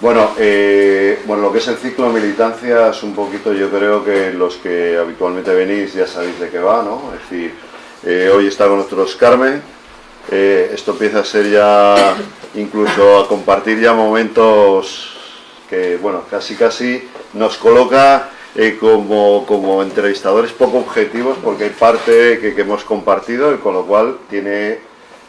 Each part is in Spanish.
Bueno, eh, bueno, lo que es el ciclo de militancia es un poquito, yo creo que los que habitualmente venís ya sabéis de qué va, ¿no? Es decir, eh, hoy está con nosotros Carmen, eh, esto empieza a ser ya, incluso a compartir ya momentos que, bueno, casi casi nos coloca como, como, entrevistadores poco objetivos porque hay parte que, hemos compartido y con lo cual tiene,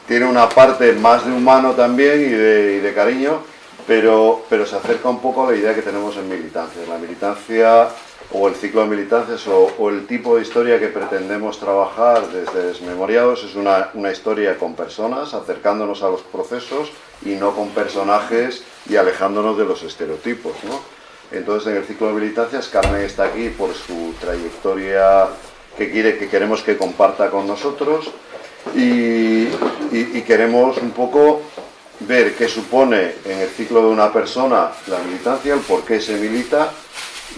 tiene una parte más de humano también y de, y de cariño pero, pero se acerca un poco a la idea que tenemos en militancia. La militancia o el ciclo de militancias o, el tipo de historia que pretendemos trabajar desde Desmemoriados es una, una, historia con personas, acercándonos a los procesos y no con personajes y alejándonos de los estereotipos. ¿no? Entonces en el ciclo de militancias Carmen está aquí por su trayectoria que, quiere, que queremos que comparta con nosotros y queremos un poco ver qué supone en el ciclo de una persona la militancia, el por qué se milita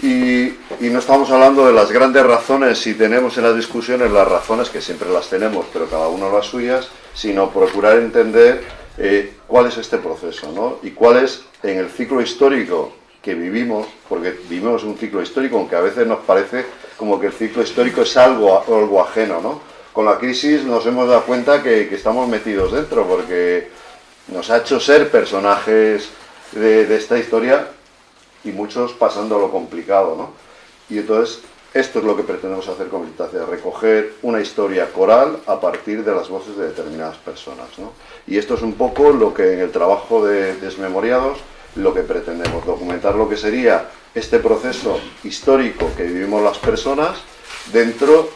y, no estamos hablando de las grandes razones, si tenemos en las discusiones las razones, que siempre las tenemos, pero cada uno las suyas, sino procurar entender eh, cuál es este proceso ¿no? y cuál es en el ciclo histórico que vivimos, porque vivimos un ciclo histórico, aunque a veces nos parece como que el ciclo histórico es algo, algo ajeno. ¿no? Con la crisis nos hemos dado cuenta que, que estamos metidos dentro, porque nos ha hecho ser personajes de, esta historia y muchos pasando lo complicado, ¿no? Y entonces esto es lo que pretendemos hacer con Militancia, recoger una historia coral a partir de las voces de determinadas personas, ¿no? Y esto es un poco lo que en el trabajo de Desmemoriados, lo que pretendemos, documentar lo que sería este proceso histórico que vivimos las personas dentro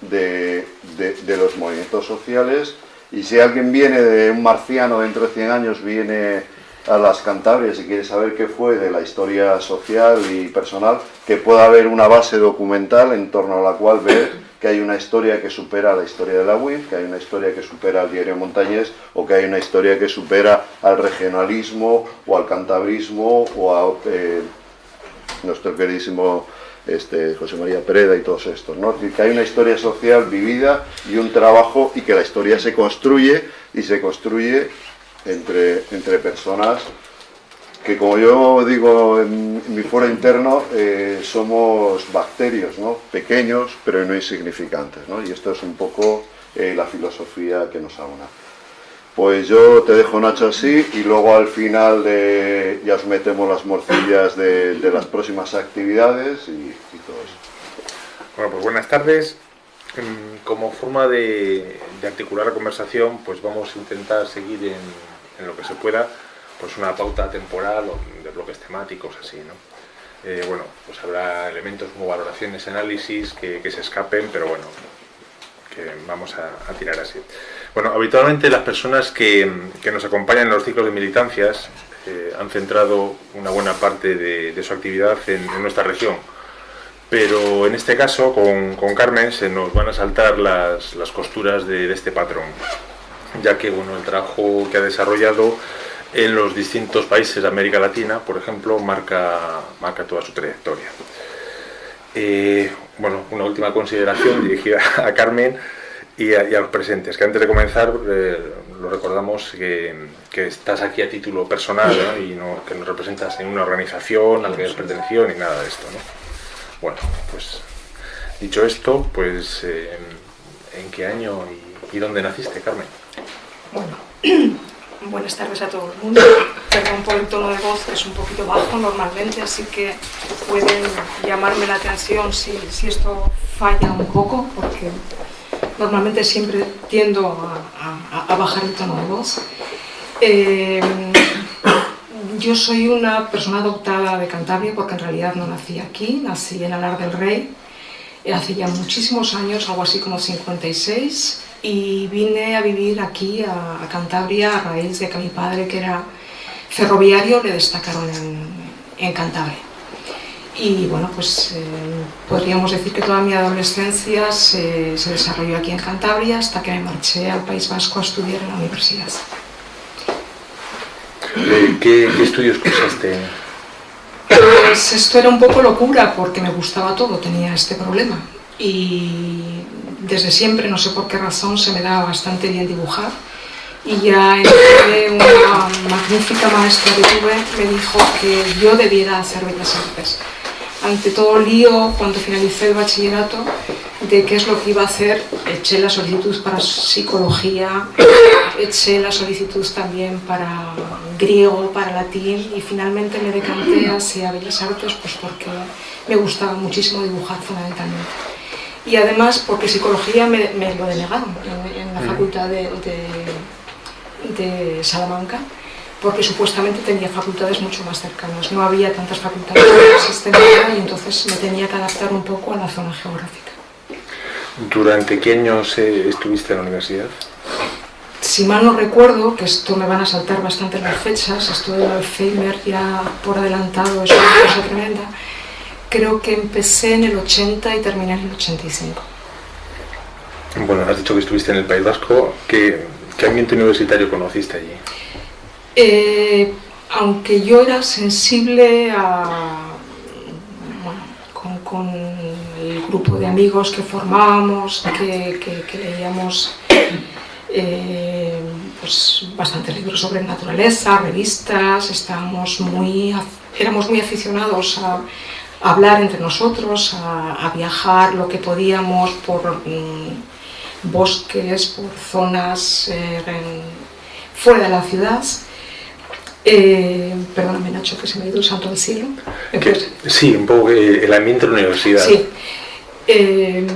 de, de los movimientos sociales y si alguien viene de un marciano dentro de 100 años, viene a las Cantabrias y quiere saber qué fue de la historia social y personal, que pueda haber una base documental en torno a la cual ver que hay una historia que supera la historia de la UIF, que hay una historia que supera al diario Montañés o que hay una historia que supera al regionalismo o al cantabrismo o a eh, nuestro queridísimo este, José María Pereda y todos estos, ¿no? que hay una historia social vivida y un trabajo y que la historia se construye y se construye entre, entre personas que como yo digo en, mi foro interno, eh, somos bacterios, ¿no? pequeños pero no insignificantes, ¿no? y esto es un poco eh, la filosofía que nos aúna. Pues yo te dejo Nacho así y luego al final ya os metemos las morcillas de, las próximas actividades y, todo eso. Bueno, pues buenas tardes. Como forma de, articular la conversación, pues vamos a intentar seguir en, lo que se pueda, pues una pauta temporal o de bloques temáticos, así, ¿no? Eh, bueno, pues habrá elementos como valoraciones, análisis que se escapen, pero bueno, que vamos a, tirar así. Bueno, habitualmente las personas que, nos acompañan en los ciclos de militancias eh, han centrado una buena parte de, su actividad en, nuestra región. Pero en este caso, con, Carmen, se nos van a saltar las, costuras de, este patrón, ya que bueno, el trabajo que ha desarrollado en los distintos países de América Latina, por ejemplo, marca, marca toda su trayectoria. Eh, bueno, una última consideración dirigida a Carmen y a, los presentes, que antes de comenzar eh, lo recordamos que, estás aquí a título personal y no, que no representas en una organización a la que has ni nada de esto. ¿no? Bueno, pues dicho esto, pues eh, ¿en qué año y, y dónde naciste, Carmen? Bueno, Buenas tardes a todo el mundo. Perdón por el tono de voz, que es un poquito bajo normalmente, así que pueden llamarme la atención si, si esto falla un poco, porque normalmente siempre tiendo a, bajar el tono de voz. Eh, yo soy una persona adoptada de Cantabria porque en realidad no nací aquí, nací en Alar del Rey, hace ya muchísimos años, algo así como 56, y vine a vivir aquí, a, Cantabria, a raíz de que mi padre, que era ferroviario, le destacaron en, Cantabria. Y bueno, pues eh, podríamos decir que toda mi adolescencia se, desarrolló aquí en Cantabria hasta que me marché al País Vasco a estudiar en la universidad. ¿Qué, estudios cursaste? Pues esto era un poco locura porque me gustaba todo, tenía este problema. Y desde siempre, no sé por qué razón, se me daba bastante bien dibujar y ya en una magnífica maestra que tuve me dijo que yo debiera hacer bellas artes. Ante todo lío, cuando finalicé el bachillerato, de qué es lo que iba a hacer, eché la solicitud para psicología, eché la solicitud también para griego, para latín y finalmente me decanté hacia Bellas Artes pues porque me gustaba muchísimo dibujar fundamentalmente. Y además porque psicología me, lo denegaron en, la facultad de, de, Salamanca porque supuestamente tenía facultades mucho más cercanas. No había tantas facultades en y entonces me tenía que adaptar un poco a la zona geográfica. ¿Durante qué años eh, estuviste en la universidad? Si mal no recuerdo, que esto me van a saltar bastante las fechas, esto de Alzheimer ya por adelantado es una cosa tremenda, creo que empecé en el 80 y terminé en el 85. Bueno, has dicho que estuviste en el País Vasco, ¿qué, ambiente universitario conociste allí? Eh, aunque yo era sensible a, con, el grupo de amigos que formábamos, que, leíamos eh, pues, bastantes libros sobre naturaleza, revistas, estábamos muy, éramos muy aficionados a, hablar entre nosotros, a, viajar lo que podíamos por mm, bosques, por zonas eh, fuera de la ciudad. Eh, perdóname Nacho, que se me ha ido el santo al cielo. sí, un poco el ambiente de la universidad. Sí. Eh,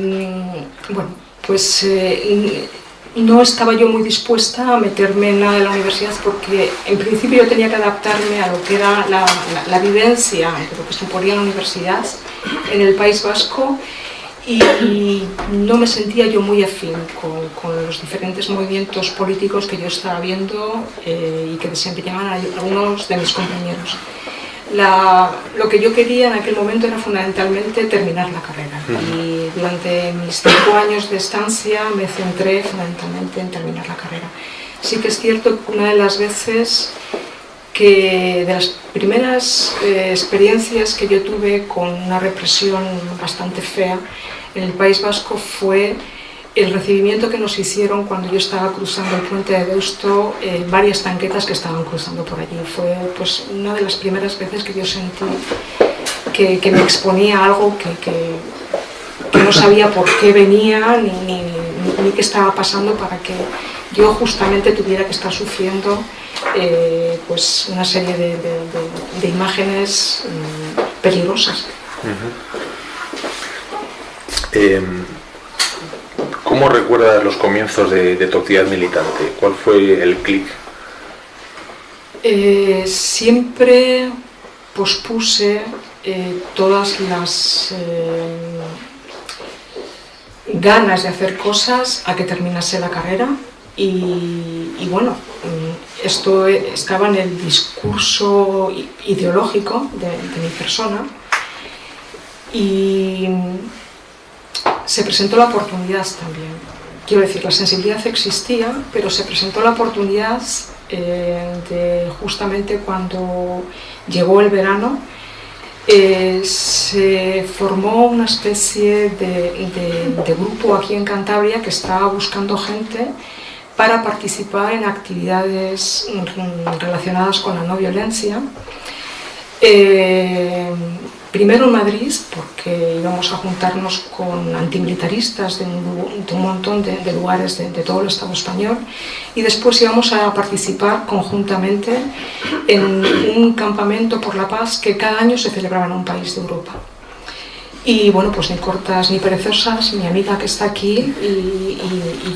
bueno, pues eh, no estaba yo muy dispuesta a meterme en nada de la universidad porque en principio yo tenía que adaptarme a lo que era la, vivencia de lo que suponía la universidad en el País Vasco y no me sentía yo muy afín con, los diferentes movimientos políticos que yo estaba viendo eh, y que desempeñaban algunos de mis compañeros. lo que yo quería en aquel momento era fundamentalmente terminar la carrera y durante mis cinco años de estancia me centré fundamentalmente en terminar la carrera. Sí que es cierto que una de las veces que de las primeras eh, experiencias que yo tuve con una represión bastante fea en el País Vasco fue el recibimiento que nos hicieron cuando yo estaba cruzando el puente de Deusto, eh, varias tanquetas que estaban cruzando por allí. Fue pues, una de las primeras veces que yo sentí que, me exponía algo que, que, no sabía por qué venía ni, ni, qué estaba pasando para que yo justamente tuviera que estar sufriendo eh, pues una serie de, de, de, imágenes mm, peligrosas. Em, ¿Cómo recuerdas los comienzos de, tu actividad militante? ¿Cuál fue el clic? Eh, siempre pospuse eh, todas las eh, ganas de hacer cosas a que terminase la carrera y, bueno, mm, esto estaba en el discurso ideológico de, mi persona y se presentó la oportunidad también. Quiero decir, la sensibilidad existía, pero se presentó la oportunidad eh, justamente cuando llegó el verano, eh, se formó una especie de, grupo aquí en Cantabria que estaba buscando gente para participar en actividades relacionadas con la no violencia. Eh, Primero en Madrid, porque íbamos a juntarnos con antimilitaristas de un, de un montón de, lugares de, todo el Estado español y después íbamos a participar conjuntamente en un campamento por la paz que cada año se celebraba en un país de Europa. Y bueno, pues ni cortas ni perezosas, mi amiga que está aquí y,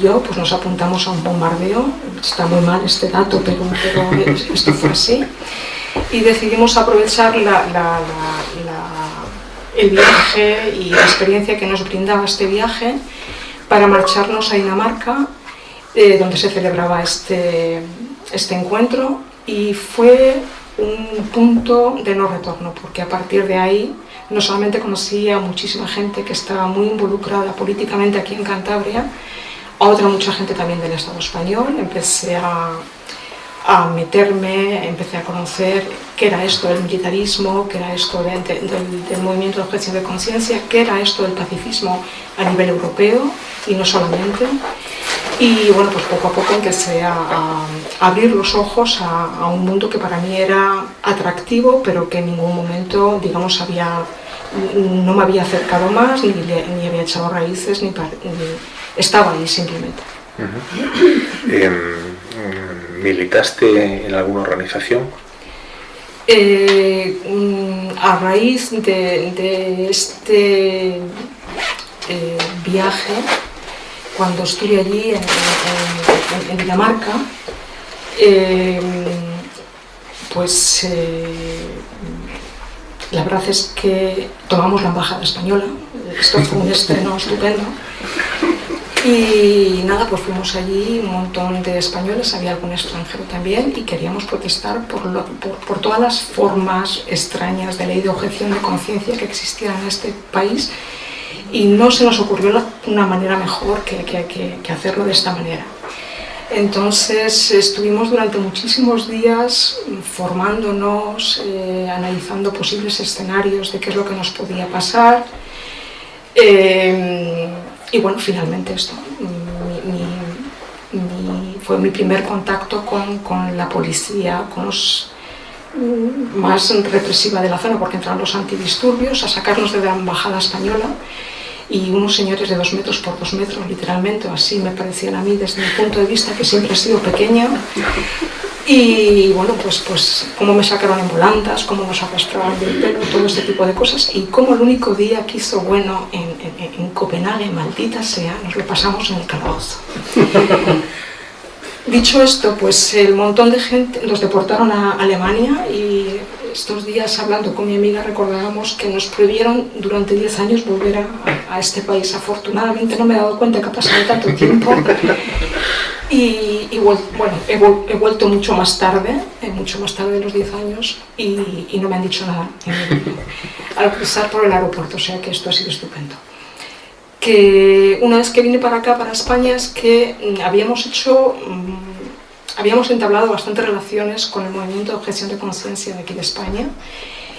yo pues nos apuntamos a un bombardeo. Está muy mal este dato, pero, pero esto fue así y decidimos aprovechar el viaje y la experiencia que nos brindaba este viaje para marcharnos a Dinamarca, eh, donde se celebraba este, este encuentro y fue un punto de no retorno, porque a partir de ahí no solamente conocí a muchísima gente que estaba muy involucrada políticamente aquí en Cantabria, a otra mucha gente también del Estado español, empecé a a meterme, empecé a conocer qué era esto del militarismo, qué era esto del, movimiento de objeción de conciencia, qué era esto del pacifismo a nivel europeo y no solamente. Y bueno, pues poco a poco empecé a, abrir los ojos a, un mundo que para mí era atractivo, pero que en ningún momento, digamos, había, no me había acercado más, ni, ni había echado raíces, ni, estaba ahí simplemente. Em, ¿Militaste en alguna organización? Eh, mm, a raíz de, este eh, viaje, cuando estuve allí en, Dinamarca, eh, pues la verdad es que tomamos la embajada española, esto fue un estreno estupendo, y nada, pues fuimos allí, un montón de españoles, había algún extranjero también, y queríamos protestar por, por, todas las formas extrañas de ley de objeción de conciencia que existían en este país, y no se nos ocurrió una manera mejor que, que, que, hacerlo de esta manera. Entonces estuvimos durante muchísimos días formándonos, eh, analizando posibles escenarios de qué es lo que nos podía pasar. Eh, y bueno, finalmente esto fue mi primer contacto con, con, la policía, con los mm, más represiva de la zona, porque entraron los antidisturbios a sacarnos de la embajada española y unos señores de dos metros por dos metros, literalmente, así me parecían a mí desde mi punto de vista, que siempre he sido pequeña, y bueno, pues, pues cómo me sacaron en volantas, cómo nos arrastraban del pelo, todo este tipo de cosas. Y cómo el único día que hizo bueno en, en, Copenhague, maldita sea, nos lo pasamos en el calabozo. Dicho esto, pues el montón de gente nos deportaron a Alemania y estos días hablando con mi amiga recordábamos que nos prohibieron durante 10 años volver a, este país. Afortunadamente no me he dado cuenta que ha pasado tanto tiempo y, bueno, he, vuelto mucho más tarde, eh, mucho más tarde de los 10 años, y, no me han dicho nada al cruzar por el aeropuerto, o sea que esto ha sido estupendo. Que una vez que vine para acá, para España, es que mm, habíamos hecho, mm, habíamos entablado bastantes relaciones con el movimiento de objeción de conciencia de aquí de España,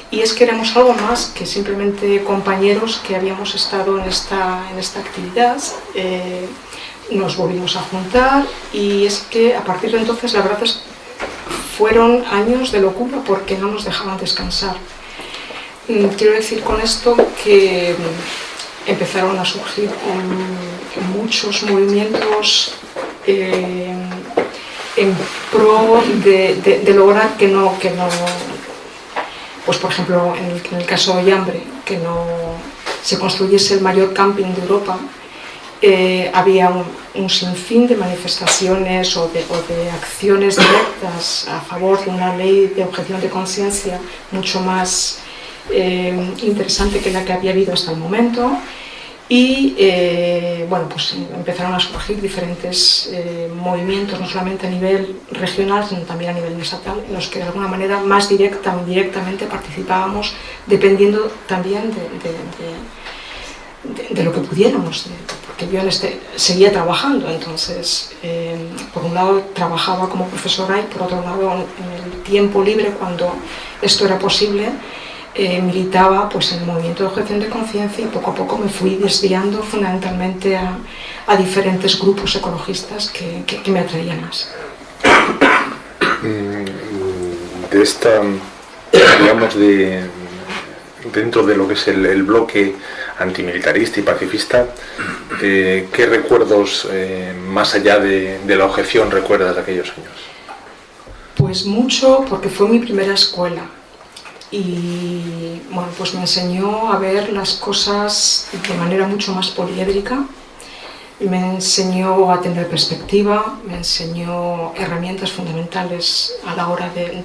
y es que éramos algo más que simplemente compañeros que habíamos estado en esta, en esta actividad, eh, nos volvimos a juntar y es que a partir de entonces la verdad es fueron años de locura porque no nos dejaban descansar. Mm, quiero decir con esto que empezaron a surgir muchos movimientos eh, en pro de, lograr que no, que no, pues por ejemplo en el, caso de Yambre, que no se construyese el mayor camping de Europa, eh, había un, sinfín de manifestaciones o de, acciones directas a favor de una ley de objeción de conciencia mucho más eh, interesante que la que había habido hasta el momento y eh, bueno, pues empezaron a surgir diferentes movimientos, no solamente a nivel regional, sino también a nivel estatal, en los que de alguna manera más directa o participábamos, dependiendo también de de, lo que pudiéramos, porque yo este, seguía trabajando, entonces eh, por un lado trabajaba como profesora y por otro lado en el tiempo libre cuando esto era posible eh, militaba pues, en el movimiento de objeción de conciencia y poco a poco me fui desviando fundamentalmente a, diferentes grupos ecologistas que, me atraían más. Mm, de esta, digamos, de, dentro de lo que es el bloque antimilitarista y pacifista, eh, ¿qué recuerdos, eh, más allá de, la objeción, recuerdas de aquellos años? Pues mucho, porque fue mi primera escuela y bueno, pues me enseñó a ver las cosas de manera mucho más poliédrica, me enseñó a tener perspectiva, me enseñó herramientas fundamentales a la hora de,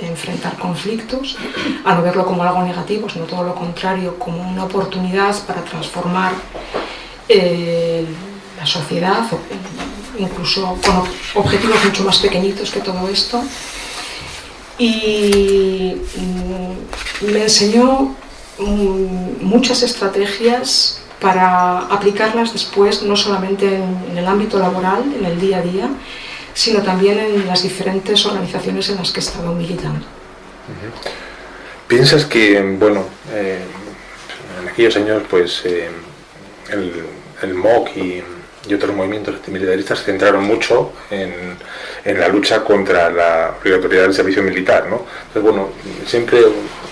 enfrentar conflictos, a no verlo como algo negativo, sino todo lo contrario, como una oportunidad para transformar eh, la sociedad, incluso con objetivos mucho más pequeñitos que todo esto. Y me enseñó mm, muchas estrategias para aplicarlas después no solamente en, el ámbito laboral, en el día a día, sino también en las diferentes organizaciones en las que he estado militando. ¿Piensas que, bueno, eh, en aquellos años, pues, eh, el, MOC y, y otros movimientos antimilitaristas centraron mucho en, en, la lucha contra la obligatoriedad del servicio militar. ¿no? Entonces, bueno, siempre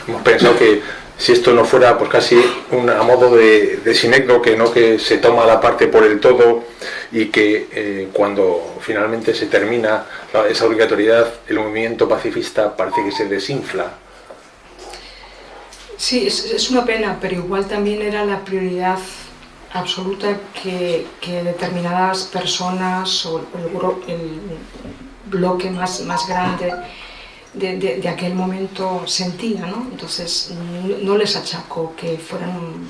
hemos pensado que si esto no fuera pues casi un, a modo de, de sinécdoque, ¿no? que se toma la parte por el todo y que eh, cuando finalmente se termina esa obligatoriedad, el movimiento pacifista parece que se desinfla. Sí, es, es una pena, pero igual también era la prioridad absoluta que, determinadas personas o el, el bloque más, más grande de, de, de, aquel momento sentía, ¿no? Entonces no, no les achaco que fueran,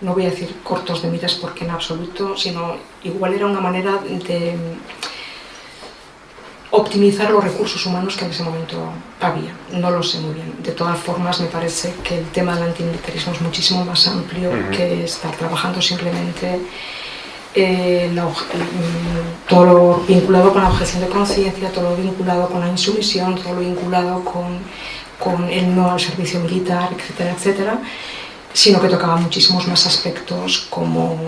no voy a decir cortos de miras porque en absoluto, sino igual era una manera de optimizar los recursos humanos que en ese momento había. No lo sé muy bien. De todas formas, me parece que el tema del antimilitarismo es muchísimo más amplio uh -huh. que estar trabajando simplemente eh, la, todo lo vinculado con la objeción de conciencia, todo lo vinculado con la insumisión, todo lo vinculado con, con el no al servicio militar, etcétera, etcétera, sino que tocaba muchísimos más aspectos como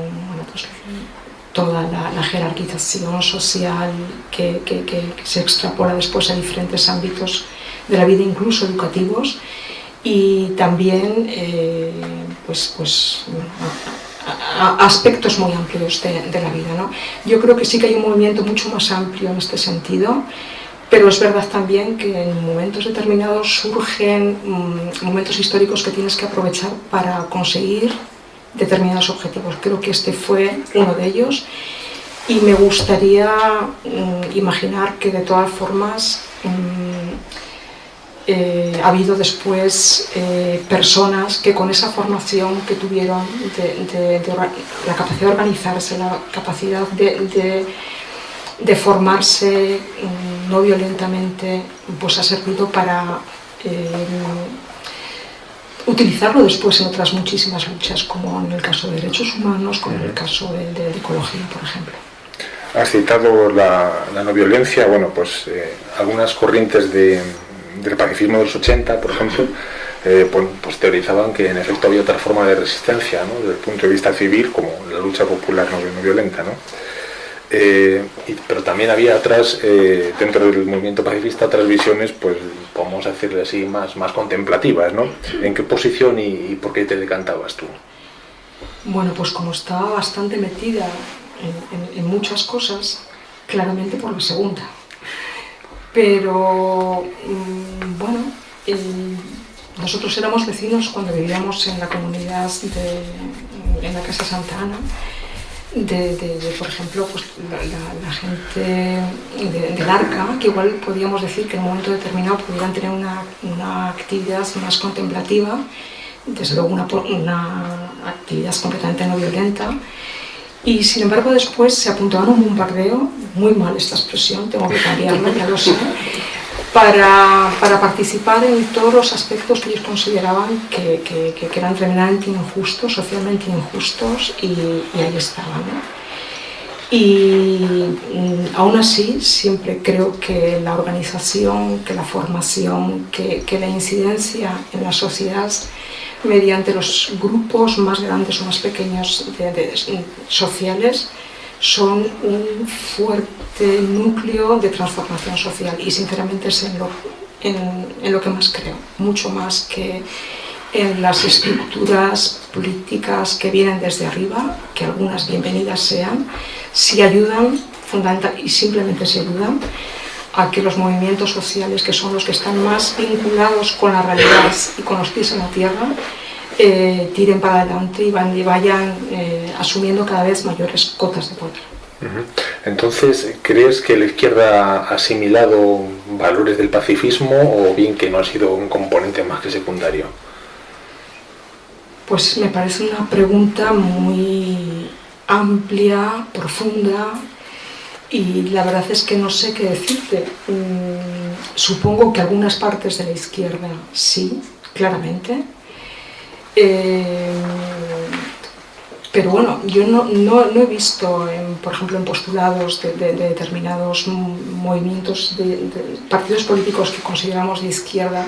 toda la, jerarquización social que, se extrapola después a diferentes ámbitos de la vida, incluso educativos, y también eh, pues, pues, a, aspectos muy amplios de, de, la vida. ¿no? Yo creo que sí que hay un movimiento mucho más amplio en este sentido, pero es verdad también que en momentos determinados surgen mmm, momentos históricos que tienes que aprovechar para conseguir determinados objetivos. Creo que este fue uno de ellos y me gustaría mmm, imaginar que de todas formas mmm, eh, ha habido después eh, personas que con esa formación que tuvieron de, la capacidad de organizarse, la capacidad de, de formarse mmm, no violentamente, pues ha servido para eh, utilizarlo después en otras muchísimas luchas, como en el caso de derechos humanos, como en el caso de, de, de ecología, por ejemplo. Has citado la, la no violencia, bueno, pues eh, algunas corrientes de, del pacifismo de los 80, por ejemplo, eh, pues, pues, teorizaban que en efecto había otra forma de resistencia, ¿no? desde el punto de vista civil, como la lucha popular no, no violenta. ¿no? Eh, y, pero también había atrás, eh, dentro del movimiento pacifista, otras visiones, pues podemos decirle así, más, más contemplativas, ¿no? ¿En qué posición y, y, por qué te decantabas tú? Bueno, pues como estaba bastante metida en, en, en muchas cosas, claramente por la segunda. Pero, mmm, bueno, el, nosotros éramos vecinos cuando vivíamos en la comunidad de, en la Casa Santa Ana, de, por ejemplo, pues, la, gente del arca, que igual podríamos decir que en un momento determinado pudieran tener una, una actividad más contemplativa, desde luego una, una, actividad completamente no violenta, y sin embargo después se apuntaban un bombardeo, muy mal esta expresión, tengo que cambiarla, ya lo sé, para, para, participar en todos los aspectos que ellos consideraban que, que, que eran tremendamente injustos, socialmente injustos, y, y ahí estaban. Y mm, aún así, siempre creo que la organización, que la formación, que, que la incidencia en la sociedad mediante los grupos más grandes o más pequeños de, de, sociales, son un fuerte núcleo de transformación social y sinceramente es en lo, en, lo que más creo, mucho más que en las estructuras políticas que vienen desde arriba, que algunas bienvenidas sean, si ayudan, fundamental, y simplemente si ayudan, a que los movimientos sociales, que son los que están más vinculados con la realidad y con los pies en la tierra, eh, tiren para adelante y, van, y vayan eh, asumiendo cada vez mayores cotas de poder. Entonces, ¿crees que la izquierda ha asimilado valores del pacifismo o bien que no ha sido un componente más que secundario? Pues me parece una pregunta muy amplia, profunda y la verdad es que no sé qué decirte. Mm, supongo que algunas partes de la izquierda sí, claramente, eh, pero bueno, yo no, no, no he visto, en, por ejemplo, en postulados de, de, de determinados movimientos, de, de, partidos políticos que consideramos de izquierda,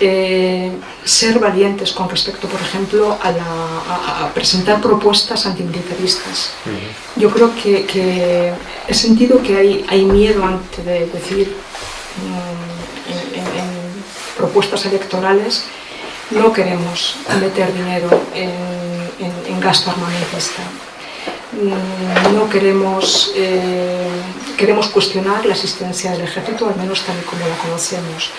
eh, ser valientes con respecto, por ejemplo, a, presentar propuestas antimilitaristas. Yo creo que, he sentido que hay, hay miedo ante de decir mm, en, propuestas electorales no queremos meter dinero en, gasto armamentista. Mm, no queremos, eh, queremos cuestionar la existencia del ejército, al menos tal y como la conocemos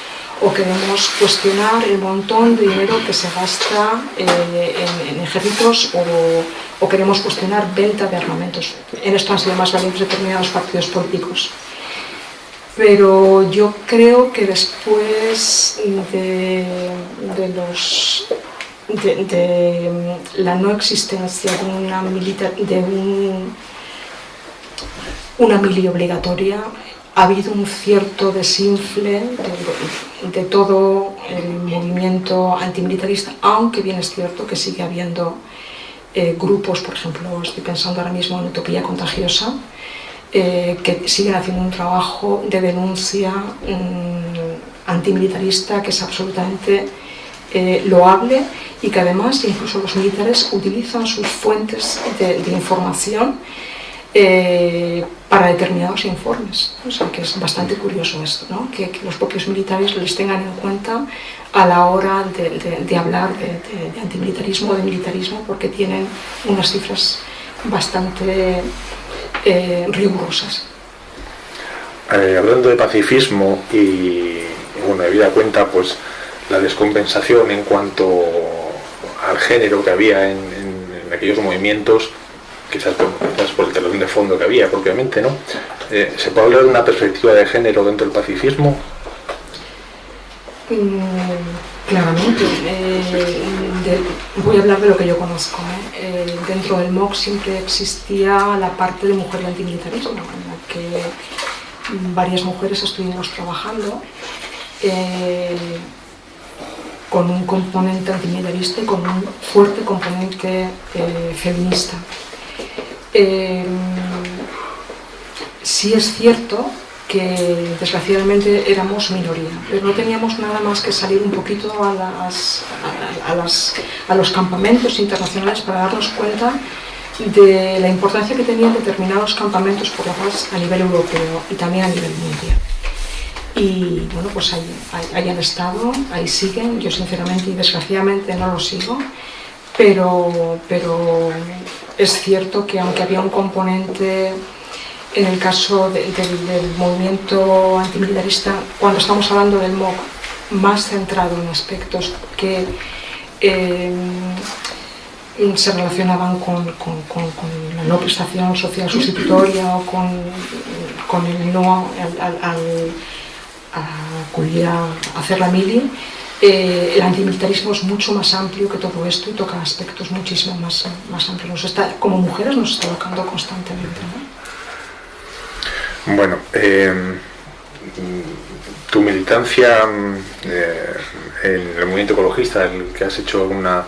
o queremos cuestionar el montón de dinero que se gasta eh, en, ejércitos o, queremos cuestionar venta de armamentos. En esto han sido más valientes determinados partidos políticos. Pero yo creo que después de, los de, la no existencia de una militar, de una mili obligatoria ha habido un cierto desinfle de, todo el movimiento antimilitarista, aunque bien es cierto que sigue habiendo eh, grupos, por ejemplo, estoy pensando ahora mismo en Utopía Contagiosa, eh, que siguen haciendo un trabajo de denuncia mm, antimilitarista que es absolutamente eh, loable y que además incluso los militares utilizan sus fuentes de, de información eh, para determinados informes. O sea, que es bastante curioso esto, ¿no? que, los propios militares les tengan en cuenta a la hora de, hablar de, antimilitarismo o de militarismo, porque tienen unas cifras bastante eh, rigurosas. Eh, hablando de pacifismo y, bueno, habida cuenta pues la descompensación en cuanto al género que había en aquellos movimientos, quizás por, el telón de fondo que había propiamente, ¿no? Eh, ¿Se puede hablar de una perspectiva de género dentro del pacifismo? Mm, claramente. Eh, voy a hablar de lo que yo conozco. ¿eh? dentro del MOC siempre existía la parte de mujer y antimilitarismo, en la que varias mujeres estuvimos trabajando con un componente antimilitarista y con un fuerte componente feminista. Eh, sí es cierto que desgraciadamente éramos minoría, pero no teníamos nada más que salir un poquito a, a, los campamentos internacionales para darnos cuenta de la importancia que tenían determinados campamentos por la paz a nivel europeo y también a nivel mundial. Y bueno, pues ahí, ahí, han estado, ahí siguen, yo sinceramente y desgraciadamente no lo sigo, pero, pero es cierto que aunque había un componente en el caso del movimiento antimilitarista, cuando estamos hablando del MOC, más centrado en aspectos que eh, se relacionaban con, la no prestación social sustitutoria o con, el no al, acudir a hacer la mili, eh, el antimilitarismo es mucho más amplio que todo esto y toca aspectos muchísimo más, más amplios. como mujeres nos está tocando constantemente. Bueno, eh, tu militancia eh, en el movimiento ecologista, el que has hecho una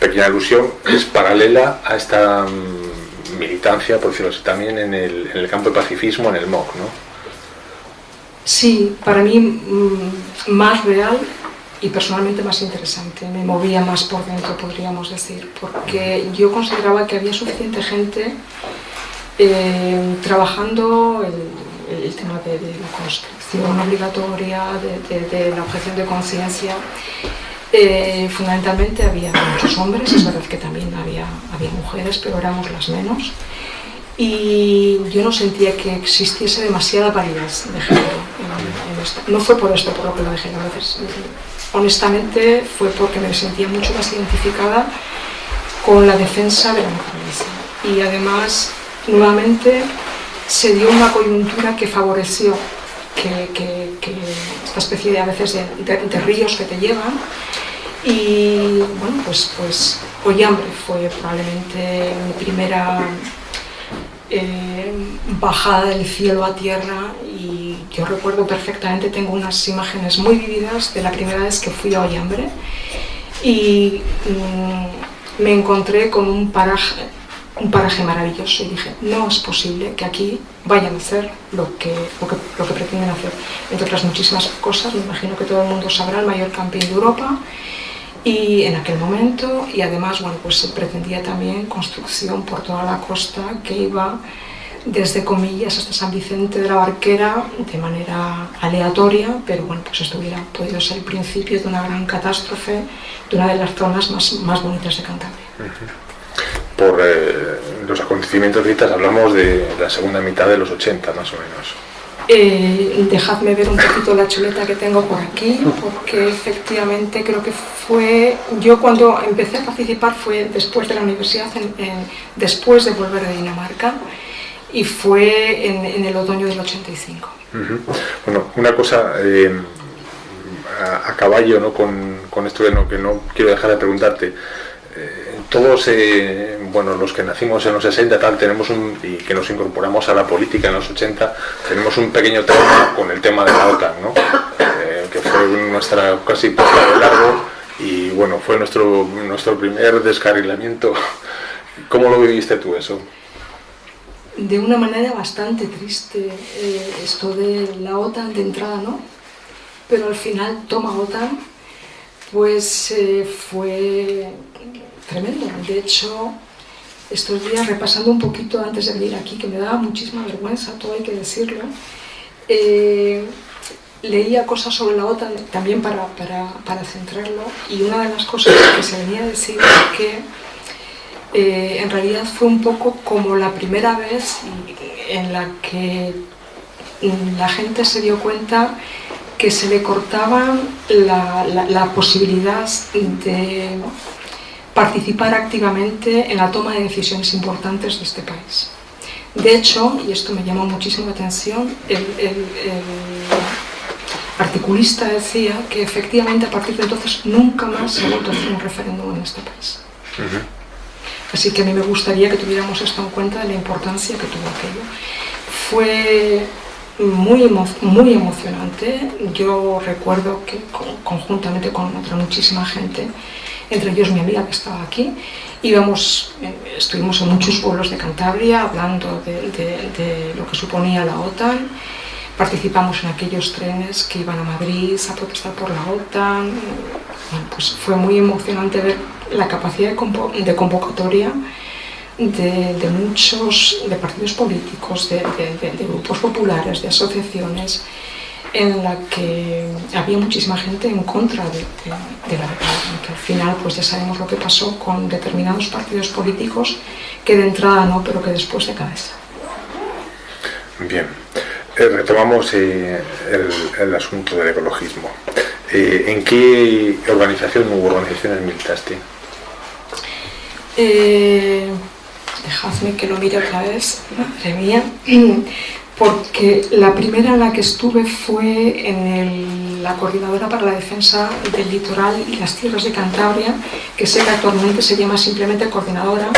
pequeña alusión, es paralela a esta mm, militancia, por decirlo así, también en el, en el campo del pacifismo, en el MOC, ¿no? Sí, para mí mm, más real y personalmente más interesante, me movía más por dentro, podríamos decir, porque yo consideraba que había suficiente gente eh, trabajando el, el, tema de, la construcción obligatoria, de, la objeción de conciencia. Eh, fundamentalmente había muchos hombres, es verdad que también había, había mujeres, pero éramos las menos. Y yo no sentía que existiese demasiada validez de género en, esto. No fue por esto por lo que lo dejé, a veces honestamente fue porque me sentía mucho más identificada con la defensa de la naturaleza. Y además, nuevamente, se dio una coyuntura que favoreció que, esta especie de a veces de, ríos que te llevan. Y bueno, pues, pues hambre fue probablemente mi primera eh, bajada del cielo a tierra y yo recuerdo perfectamente, tengo unas imágenes muy vividas de la primera vez que fui a Ollambre y mm, me encontré con un paraje un paraje maravilloso y dije, no es posible que aquí vayan a hacer lo que, lo que, pretenden hacer. Entre otras muchísimas cosas, me imagino que todo el mundo sabrá, el mayor camping de Europa, y en aquel momento, y además, bueno, pues se pretendía también construcción por toda la costa que iba desde Comillas hasta San Vicente de la Barquera de manera aleatoria, pero bueno, pues esto hubiera podido ser el principio de una gran catástrofe de una de las zonas más, más bonitas de Cantabria. Por eh, los acontecimientos ahorita hablamos de la segunda mitad de los 80 más o menos. Eh, dejadme ver un poquito la chuleta que tengo por aquí, porque efectivamente creo que fue, yo cuando empecé a participar fue después de la universidad, después de volver de Dinamarca, y fue en, el otoño del 85. Bueno, una cosa eh, a, caballo ¿no? con, con esto que no, que no quiero dejar de preguntarte, todos, eh, bueno, los que nacimos en los 60 tal, tenemos un, y que nos incorporamos a la política en los 80, tenemos un pequeño tema con el tema de la OTAN, ¿no? Eh, que fue nuestra casi de largo y bueno, fue nuestro, nuestro primer descarrilamiento. ¿Cómo lo viviste tú eso? De una manera bastante triste, eh, esto de la OTAN de entrada, ¿no? Pero al final toma OTAN, pues fue tremendo. De hecho, estos días repasando un poquito antes de venir aquí, que me daba muchísima vergüenza, todo hay que decirlo, eh, leía cosas sobre la OTAN también para, para, centrarlo y una de las cosas que se venía a decir es que eh, en realidad fue un poco como la primera vez en la que la gente se dio cuenta que se le cortaba la, la posibilidad de participar activamente en la toma de decisiones importantes de este país. De hecho, y esto me llamó muchísimo la atención, el, articulista decía que efectivamente a partir de entonces nunca más se ha vuelto a hacer un referéndum en este país. Así que a mí me gustaría que tuviéramos esto en cuenta de la importancia que tuvo aquello. Fue muy, muy emocionante. Yo recuerdo que conjuntamente con otra muchísima gente entre ellos mi amiga que estaba aquí. Íbamos, eh, estuvimos en muchos pueblos de Cantabria hablando de, lo que suponía la OTAN, participamos en aquellos trenes que iban a Madrid a protestar por la OTAN. pues fue muy emocionante ver la capacidad de, convocatoria de, muchos de partidos políticos, de, grupos populares, de asociaciones, en la que había muchísima gente en contra de, la declaración, que al final pues ya sabemos lo que pasó con determinados partidos políticos, que de entrada no, pero que después de cabeza. Bien, eh, retomamos eh, el, asunto del ecologismo. Eh, ¿En qué organización u organizaciones militaste? dejadme que lo mire otra vez, madre mía porque la primera en la que estuve fue en la Coordinadora para la Defensa del Litoral y las Tierras de Cantabria, que sé que actualmente se llama simplemente Coordinadora,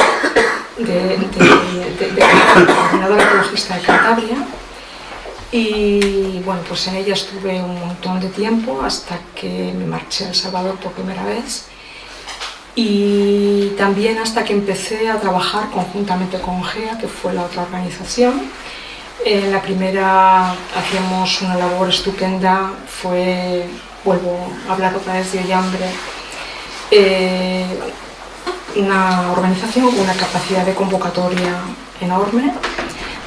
de, Coordinadora Ecologista de Cantabria. Y bueno, pues en ella estuve un montón de tiempo hasta que me marché a El Salvador por primera vez y también hasta que empecé a trabajar conjuntamente con GEA, que fue la otra organización, en la primera hacíamos una labor estupenda, fue, vuelvo a hablar otra vez de Ollambre, eh, una organización con una capacidad de convocatoria enorme,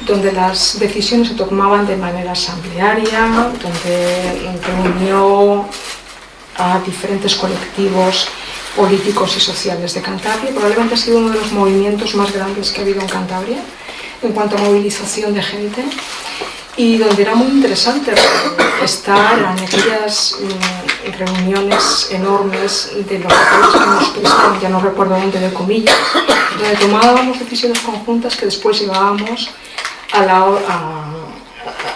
donde las decisiones se tomaban de manera asamblearia, donde reunió a diferentes colectivos políticos y sociales de Cantabria. Probablemente ha sido uno de los movimientos más grandes que ha habido en Cantabria en cuanto a movilización de gente y donde era muy interesante estar en aquellas mm, reuniones enormes de los que nos prestan, ya no recuerdo dónde, de comillas, donde tomábamos decisiones conjuntas que después llevábamos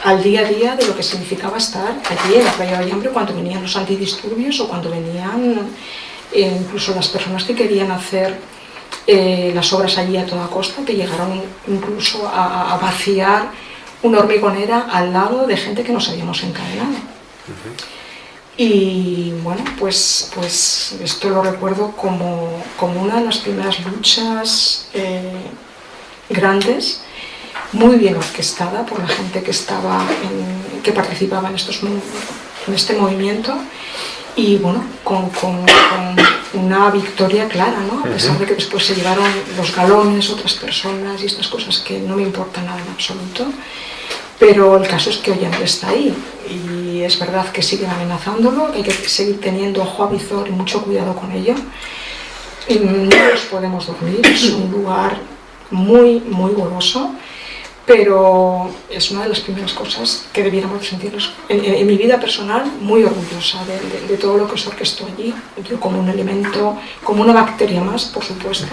al día a día de lo que significaba estar allí en la playa de Hambre cuando venían los antidisturbios o cuando venían eh, incluso las personas que querían hacer eh, las obras allí a toda costa, que llegaron incluso a, vaciar una hormigonera al lado de gente que nos habíamos encadenado. Y bueno, pues, pues esto lo recuerdo como, como una de las primeras luchas eh, grandes, muy bien orquestada por la gente que, estaba que participaba en, estos, en este movimiento y bueno, con, una victoria clara, ¿no? a pesar de que después se llevaron los galones otras personas y estas cosas que no me importan nada en absoluto, pero el caso es que Ollanta está ahí y es verdad que siguen amenazándolo, que hay que seguir teniendo ojo avizor y mucho cuidado con ello. Y no nos podemos dormir, es un lugar muy, muy goloso pero es una de las primeras cosas que debiéramos sentirnos en, mi vida personal muy orgullosa de, todo lo que se orquestó allí, yo como un elemento, como una bacteria más, por supuesto,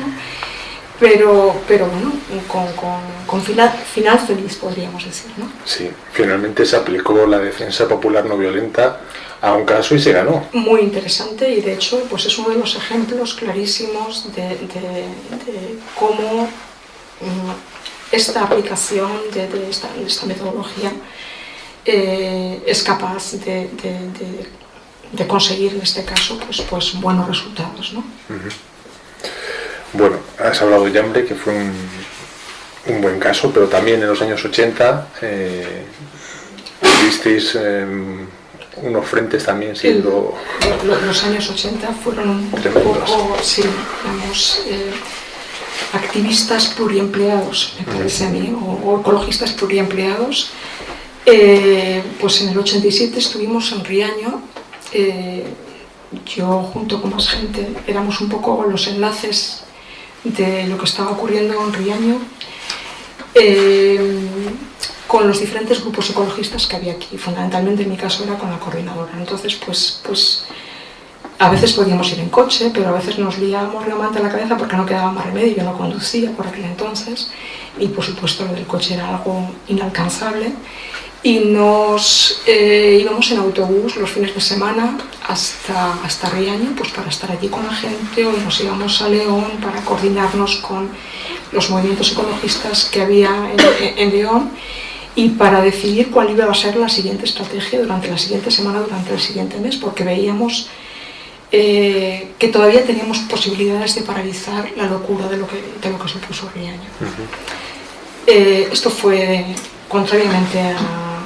pero, pero bueno, con, final, final, feliz podríamos decir. ¿no? Sí, finalmente se aplicó la defensa popular no violenta a un caso y se ganó. Muy interesante y de hecho pues es uno de los ejemplos clarísimos de, cómo... Esta aplicación de, esta, metodología eh, es capaz de, conseguir en este caso pues, pues buenos resultados. ¿no? Bueno, has hablado de hambre que fue un, buen caso, pero también en los años 80 eh, visteis em, unos frentes también siendo... los años 80 fueron un poco, sí, eh, activistas pluriempleados, me parece a mí, o, ecologistas pluriempleados. Eh, pues en el 87 estuvimos en Riaño, eh, yo junto con más gente éramos un poco los enlaces de lo que estaba ocurriendo en Riaño eh, con los diferentes grupos ecologistas que había aquí, fundamentalmente en mi caso era con la coordinadora. Entonces, pues, pues a veces podíamos ir en coche, pero a veces nos liábamos realmente la cabeza porque no quedaba más remedio, yo no conducía por aquel entonces. Y por supuesto lo del coche era algo inalcanzable. Y nos eh, íbamos en autobús los fines de semana hasta, hasta Riaño pues para estar allí con la gente. O nos íbamos a León para coordinarnos con los movimientos ecologistas que había en, en León y para decidir cuál iba a ser la siguiente estrategia durante la siguiente semana, durante el siguiente mes, porque veíamos eh, que todavía teníamos posibilidades de paralizar la locura de lo que, de lo que supuso Riaño. Eh, esto fue, contrariamente a,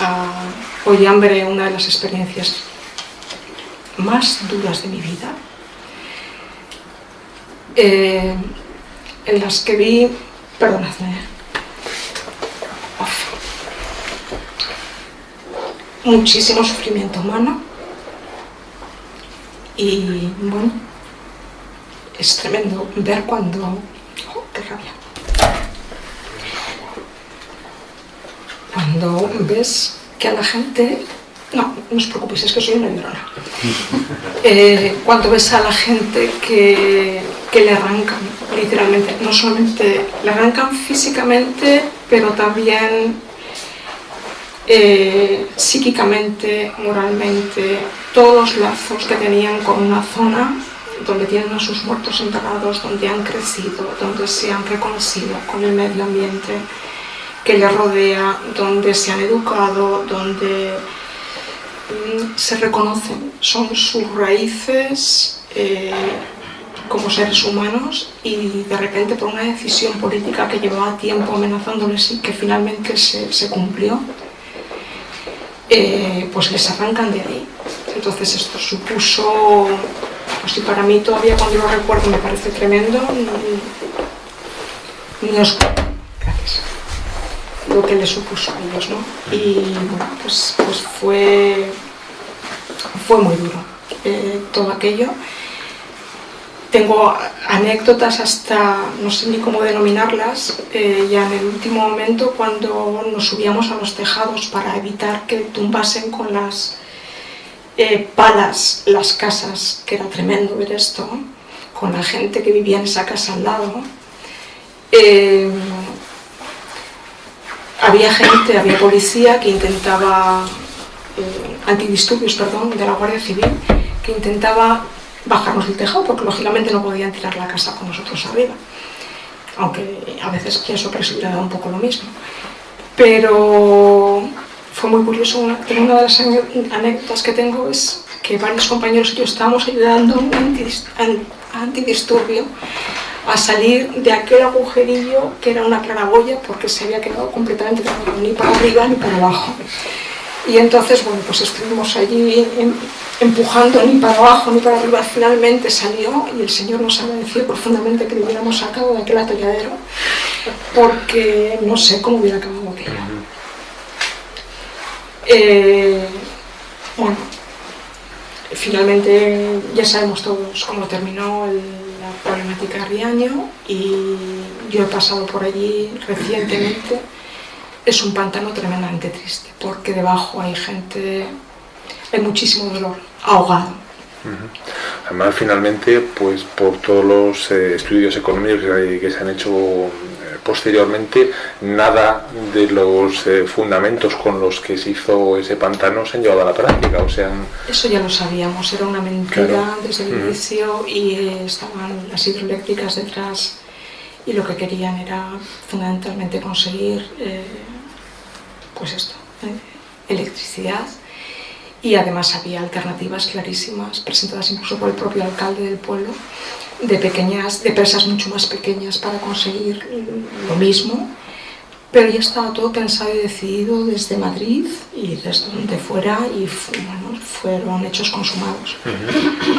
a Ollambre, una de las experiencias más duras de mi vida, eh, en las que vi, perdonadme, muchísimo sufrimiento humano, y bueno, es tremendo ver cuando... Oh, ¡Qué rabia! Cuando ves que a la gente... No, no os preocupéis, es que soy una llorona. Eh, cuando ves a la gente que, que le arrancan, literalmente, no solamente le arrancan físicamente, pero también eh, psíquicamente, moralmente, todos los lazos que tenían con una zona donde tienen a sus muertos enterrados, donde han crecido, donde se han reconocido con el medio ambiente que les rodea, donde se han educado, donde mm, se reconocen, son sus raíces eh, como seres humanos y de repente por una decisión política que llevaba tiempo amenazándoles y que finalmente se, se cumplió, eh, pues les arrancan de ahí. Entonces esto supuso, pues para mí todavía cuando lo recuerdo me parece tremendo, ni os gracias, lo que les supuso a ellos, ¿no? Y bueno, pues, pues fue, fue muy duro eh, todo aquello. Tengo anécdotas hasta, no sé ni cómo denominarlas, eh, ya en el último momento cuando nos subíamos a los tejados para evitar que tumbasen con las eh, palas las casas, que era tremendo ver esto, con la gente que vivía en esa casa al lado. Eh, había gente, había policía que intentaba, antidisturbios, perdón, de la Guardia Civil, que intentaba bajarnos del tejado, porque lógicamente no podían tirar la casa con nosotros arriba. Aunque a veces pienso que les hubiera dado un poco lo mismo. Pero fue muy curioso, una, una de las anécdotas que tengo es que varios compañeros y yo estábamos ayudando a un antidisturbio a salir de aquel agujerillo que era una claraboya porque se había quedado completamente ni para arriba ni para abajo. Y entonces, bueno, pues estuvimos allí em, empujando ni para abajo ni para arriba, finalmente salió y el Señor nos agradeció profundamente que lo hubiéramos sacado de aquel atolladero porque no sé cómo hubiera acabado aquello. Eh, bueno, finalmente ya sabemos todos cómo terminó la problemática Riaño y yo he pasado por allí recientemente. Es un pantano tremendamente triste porque debajo hay gente, hay muchísimo dolor, ahogado. Además, finalmente, pues por todos los eh, estudios económicos que se han hecho posteriormente nada de los eh, fundamentos con los que se hizo ese pantano se han llevado a la práctica. O sea, Eso ya lo sabíamos, era una mentira desde el inicio y eh, estaban las hidroeléctricas detrás y lo que querían era fundamentalmente conseguir eh, pues esto, electricidad. Y además había alternativas clarísimas presentadas incluso por el propio alcalde del pueblo de pequeñas, de presas mucho más pequeñas para conseguir lo mismo, pero ya estaba todo pensado y decidido desde Madrid y desde donde fuera y fueron hechos consumados.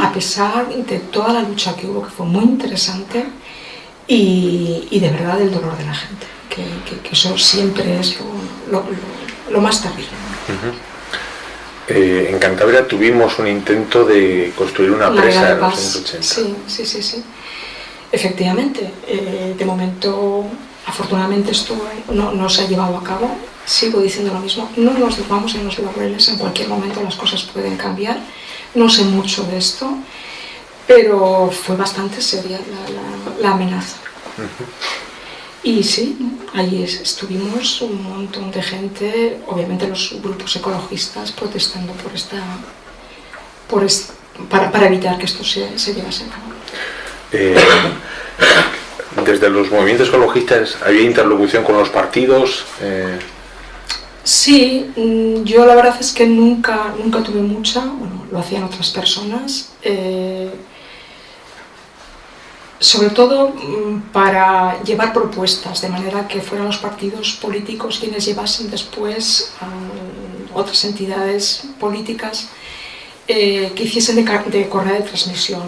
A pesar de toda la lucha que hubo, que fue muy interesante, y, de verdad el dolor de la gente, que, eso siempre es lo, más terrible. Eh, en Cantabria tuvimos un intento de construir una presa en los años 80. Sí, sí, sí, sí. Efectivamente, eh, de momento, afortunadamente esto no, se ha llevado a cabo. Sigo diciendo lo mismo, no nos vamos en los laureles, en cualquier momento las cosas pueden cambiar. No sé mucho de esto, pero fue bastante seria la, amenaza. Y sí, allí estuvimos un montón de gente, obviamente los grupos ecologistas protestando por esta, por para, evitar que esto se, se llevase a cabo. Eh, desde los movimientos ecologistas, ¿había interlocución con los partidos? Eh... Sí, mm, yo la verdad es que nunca, nunca tuve mucha, bueno, lo hacían otras personas. Eh, sobre todo mm, para llevar propuestas, de manera que fueran los partidos políticos quienes llevasen después a otras entidades políticas eh, que hiciesen de, de, correa de transmisión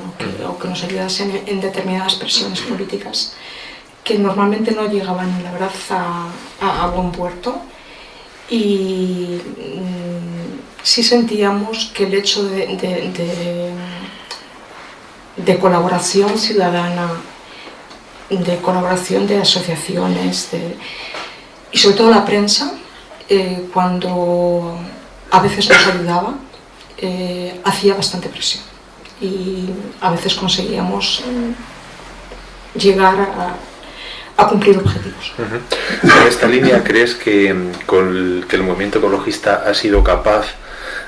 o que, nos ayudasen en, determinadas presiones políticas que normalmente no llegaban, la verdad, a, buen puerto. Y mm, sí sentíamos que el hecho de de colaboración ciudadana, de colaboración de asociaciones y sobre todo la prensa, eh, cuando a veces nos ayudaba, eh, hacía bastante presión y a veces conseguíamos llegar a, cumplir objetivos. En esta línea, ¿crees que, con que el movimiento ecologista ha sido capaz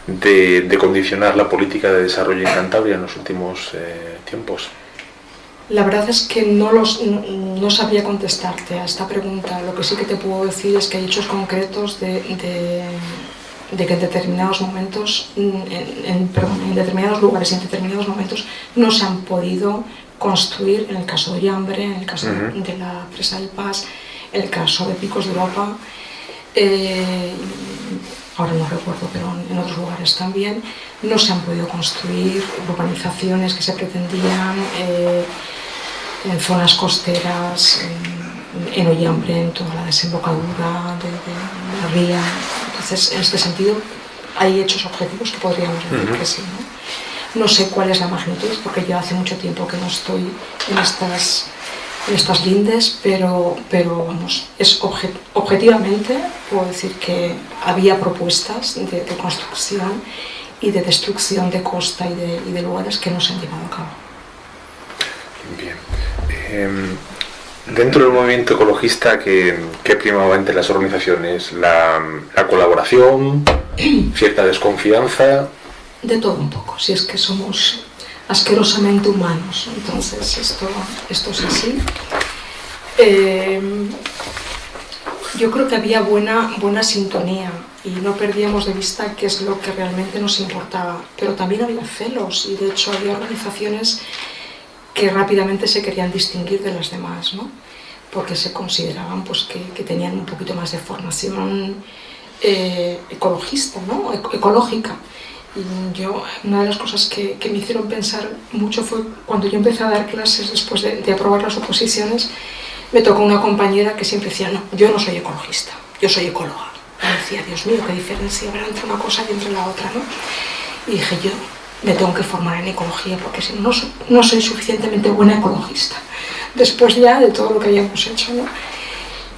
de, condicionar la política de desarrollo en Cantabria en los últimos eh, tiempos? La verdad es que no, los, no, sabría contestarte a esta pregunta. Lo que sí que te puedo decir es que hay hechos concretos de, de, que en determinados momentos, en, perdón, en determinados lugares y en determinados momentos no se han podido construir, en el caso de Yambre, en el caso de la presa del Paz, en el caso de Picos de Europa, eh, ahora no recuerdo, pero en otros lugares también, no se han podido construir urbanizaciones que se pretendían eh, en zonas costeras, en, Ollambre, en toda la desembocadura de, la ría. Entonces, en este sentido, hay hechos objetivos que podríamos decir que sí. ¿no? no sé cuál es la magnitud, porque yo hace mucho tiempo que no estoy en estas estas lindes, pero, pero vamos, es objetivamente puedo decir que había propuestas de, construcción y de destrucción de costa y de, lugares que no se han llevado a cabo. Bien. Em, dentro del movimiento ecologista, ¿qué, primaba entre las organizaciones? ¿La, ¿La colaboración? ¿Cierta desconfianza? De todo un poco, si es que somos asquerosamente humanos. Entonces, esto, esto es así. Eh, yo creo que había buena, buena sintonía y no perdíamos de vista qué es lo que realmente nos importaba. Pero también había celos y de hecho había organizaciones que rápidamente se querían distinguir de las demás, ¿no? porque se consideraban pues, que, tenían un poquito más de formación eh, ecologista, ¿no? ecológica. Yo, una de las cosas que, que, me hicieron pensar mucho fue cuando yo empecé a dar clases después de, de aprobar las oposiciones, me tocó una compañera que siempre decía, no, yo no soy ecologista, yo soy ecóloga. Y decía, Dios mío, qué diferencia habrá entre una cosa y entre la otra, ¿no? Y dije, yo me tengo que formar en ecología porque si no, no soy suficientemente buena ecologista. Después ya de todo lo que habíamos hecho, ¿no?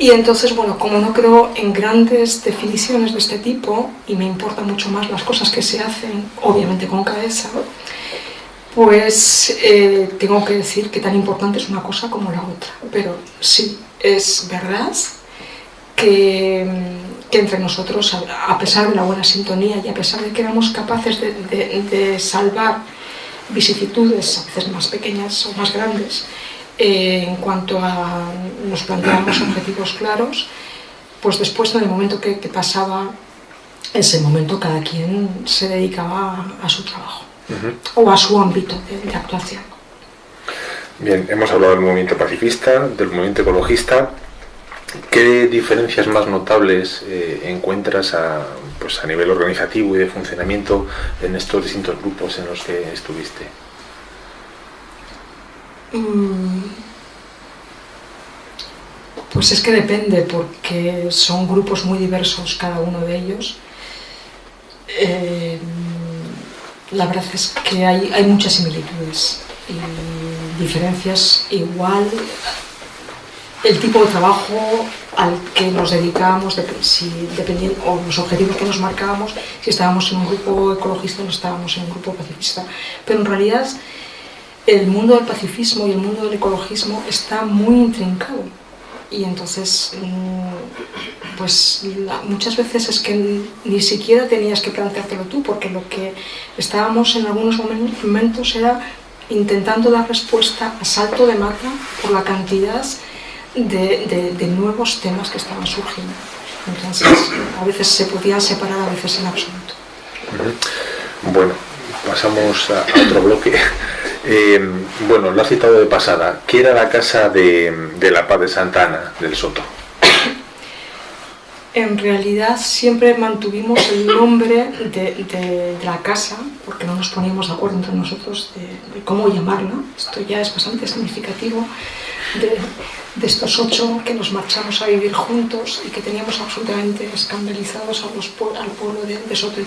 Y entonces, bueno, como no creo en grandes definiciones de este tipo, y me importan mucho más las cosas que se hacen, obviamente con cabeza, pues eh, tengo que decir que tan importante es una cosa como la otra. Pero sí, es verdad que, entre nosotros, a pesar de la buena sintonía y a pesar de que éramos capaces de, de salvar vicisitudes, a veces más pequeñas o más grandes, eh, en cuanto a nos planteábamos objetivos claros, pues después en el momento que, que pasaba ese momento cada quien se dedicaba a, a su trabajo uh -huh. o a su ámbito de, de, actuación. Bien, hemos hablado del movimiento pacifista, del movimiento ecologista. ¿Qué diferencias más notables eh, encuentras a, pues a nivel organizativo y de funcionamiento en estos distintos grupos en los que estuviste? Mm. Pues es que depende, porque son grupos muy diversos cada uno de ellos. Eh, la verdad es que hay, hay, muchas similitudes y diferencias igual. El tipo de trabajo al que nos dedicábamos, si, dependiendo, o los objetivos que nos marcábamos, si estábamos en un grupo ecologista o no estábamos en un grupo pacifista. Pero en realidad el mundo del pacifismo y el mundo del ecologismo está muy intrincado. Y entonces mm, pues muchas veces es que ni siquiera tenías que planteártelo tú porque lo que estábamos en algunos momentos era intentando dar respuesta a salto de mata por la cantidad de, nuevos temas que estaban surgiendo. Entonces a veces se podía separar a veces en absoluto. Bueno pasamos a otro bloque eh, bueno, lo has citado de pasada. ¿Qué era la casa de, la Paz de Santana, del Soto? En realidad siempre mantuvimos el nombre de, la casa, porque no nos poníamos de acuerdo entre nosotros de, cómo llamarla. Esto ya es bastante significativo de, estos ocho que nos marchamos a vivir juntos y que teníamos absolutamente escandalizados a los, al pueblo de, Soto y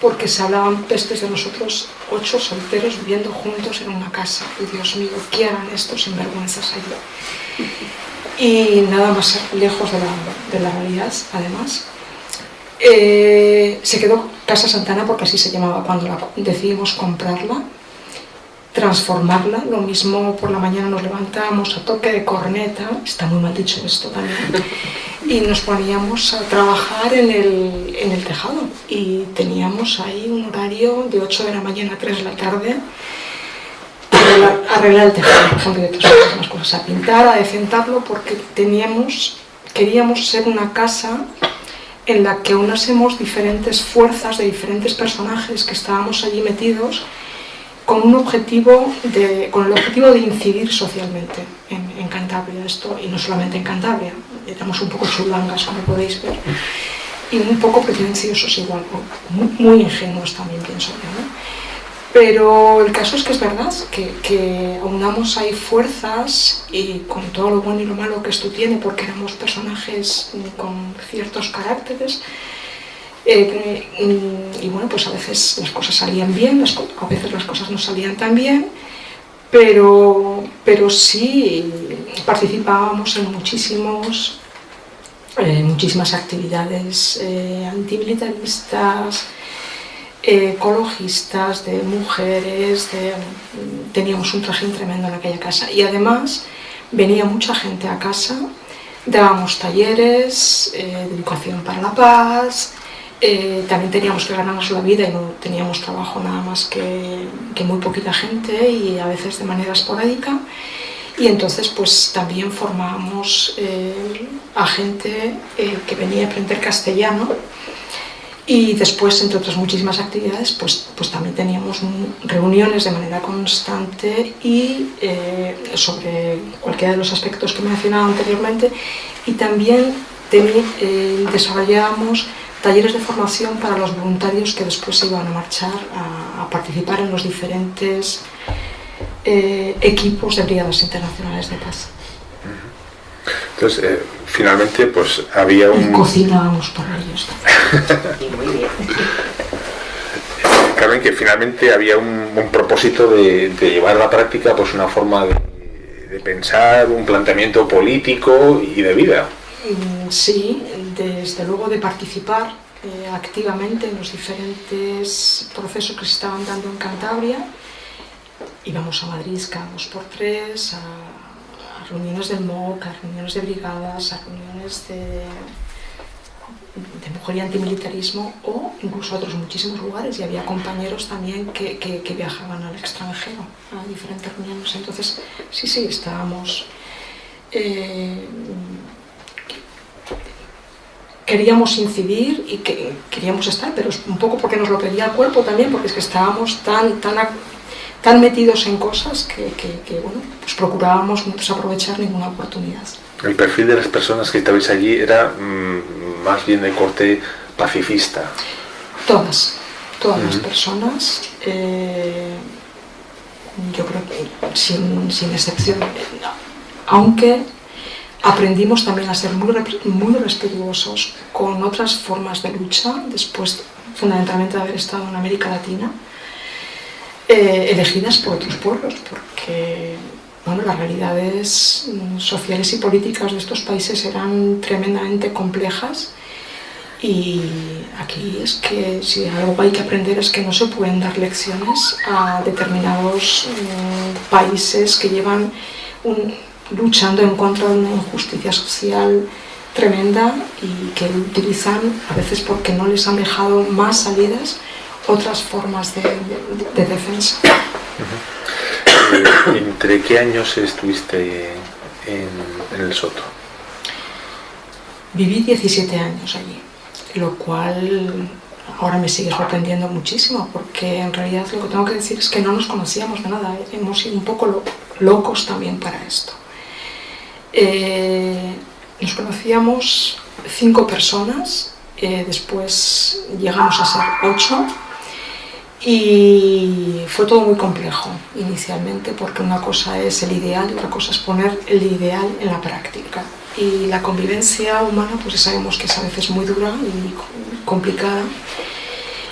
porque se hablaban pestes de nosotros ocho solteros viviendo juntos en una casa. Y Dios mío, ¿qué harán estos sinvergüenzas allí? Y nada más lejos de la, realidad, además. Eh, se quedó Casa Santana porque así se llamaba cuando la, decidimos comprarla, transformarla, lo mismo por la mañana nos levantábamos a toque de corneta, está muy mal dicho esto también, y nos poníamos a trabajar en el, en el tejado. Y teníamos ahí un horario de 8 de la mañana a 3 de la tarde a arreglar el tejado, por ejemplo, cosas, a pintar, a decentarlo, porque teníamos, queríamos ser una casa en la que unásemos diferentes fuerzas de diferentes personajes que estábamos allí metidos con un objetivo de, con el objetivo de incidir socialmente en, en Cantabria esto y no solamente en Cantabria éramos un poco chulangas como podéis ver y un poco pretenciosos igual muy, muy ingenuos también pienso yo ¿no? pero el caso es que es verdad que, que aunamos ahí fuerzas y con todo lo bueno y lo malo que esto tiene porque éramos personajes con ciertos caracteres eh, y, y, bueno, pues a veces las cosas salían bien, a veces las cosas no salían tan bien, pero, pero sí participábamos en muchísimos, eh, muchísimas actividades eh, antimilitaristas, eh, ecologistas, de mujeres, de, teníamos un trajín tremendo en aquella casa. Y además venía mucha gente a casa, dábamos talleres de educación para la paz, eh, también teníamos que ganarnos la vida y no teníamos trabajo nada más que, que, muy poquita gente y a veces de manera esporádica. Y entonces pues también formábamos eh, a gente eh, que venía a aprender castellano. Y después, entre otras muchísimas actividades, pues, pues también teníamos reuniones de manera constante y eh, sobre cualquiera de los aspectos que mencionaba anteriormente. Y también eh, desarrollábamos talleres de formación para los voluntarios que después se iban a marchar a, participar en los diferentes eh, equipos de brigadas internacionales de paz. Entonces, eh, finalmente, pues había un... Y cocinábamos para ellos. Muy bien. Carmen, que finalmente había un, propósito de, llevar a la práctica pues una forma de, pensar, un planteamiento político y de vida. Mm, sí, desde luego de participar eh, activamente en los diferentes procesos que se estaban dando en Cantabria. Íbamos a Madrid cada dos por tres, a reuniones del MOC, a reuniones de brigadas, a reuniones de, de mujer y antimilitarismo o incluso a otros muchísimos lugares y había compañeros también que, viajaban al extranjero a diferentes reuniones. Entonces, sí, sí, estábamos... Eh, queríamos incidir y que queríamos estar, pero un poco porque nos lo pedía el cuerpo también, porque es que estábamos tan, tan tan metidos en cosas que, bueno, pues procurábamos no desaprovechar ninguna oportunidad. El perfil de las personas que estabais allí era mm, más bien de corte pacifista. Todas, todas las personas, eh, yo creo que sin, sin excepción, aunque aprendimos también a ser muy, respetuosos con otras formas de lucha, después fundamentalmente de haber estado en América Latina, eh, elegidas por otros pueblos, porque bueno, las realidades sociales y políticas de estos países eran tremendamente complejas y aquí es que si algo hay que aprender es que no se pueden dar lecciones a determinados mm, países que llevan luchando en contra de una injusticia social tremenda y que utilizan, a veces porque no les han dejado más salidas, otras formas de, defensa. Eh, ¿Entre qué años estuviste en, el Soto? Viví 17 años allí, lo cual ahora me sigue sorprendiendo muchísimo, porque en realidad lo que tengo que decir es que no nos conocíamos de nada, ¿eh? hemos sido un poco locos también para esto. Eh, nos conocíamos cinco personas, después llegamos a ser ocho, y fue todo muy complejo inicialmente porque una cosa es el ideal y otra cosa es poner el ideal en la práctica. Y la convivencia humana pues sabemos que es a veces muy dura y complicada.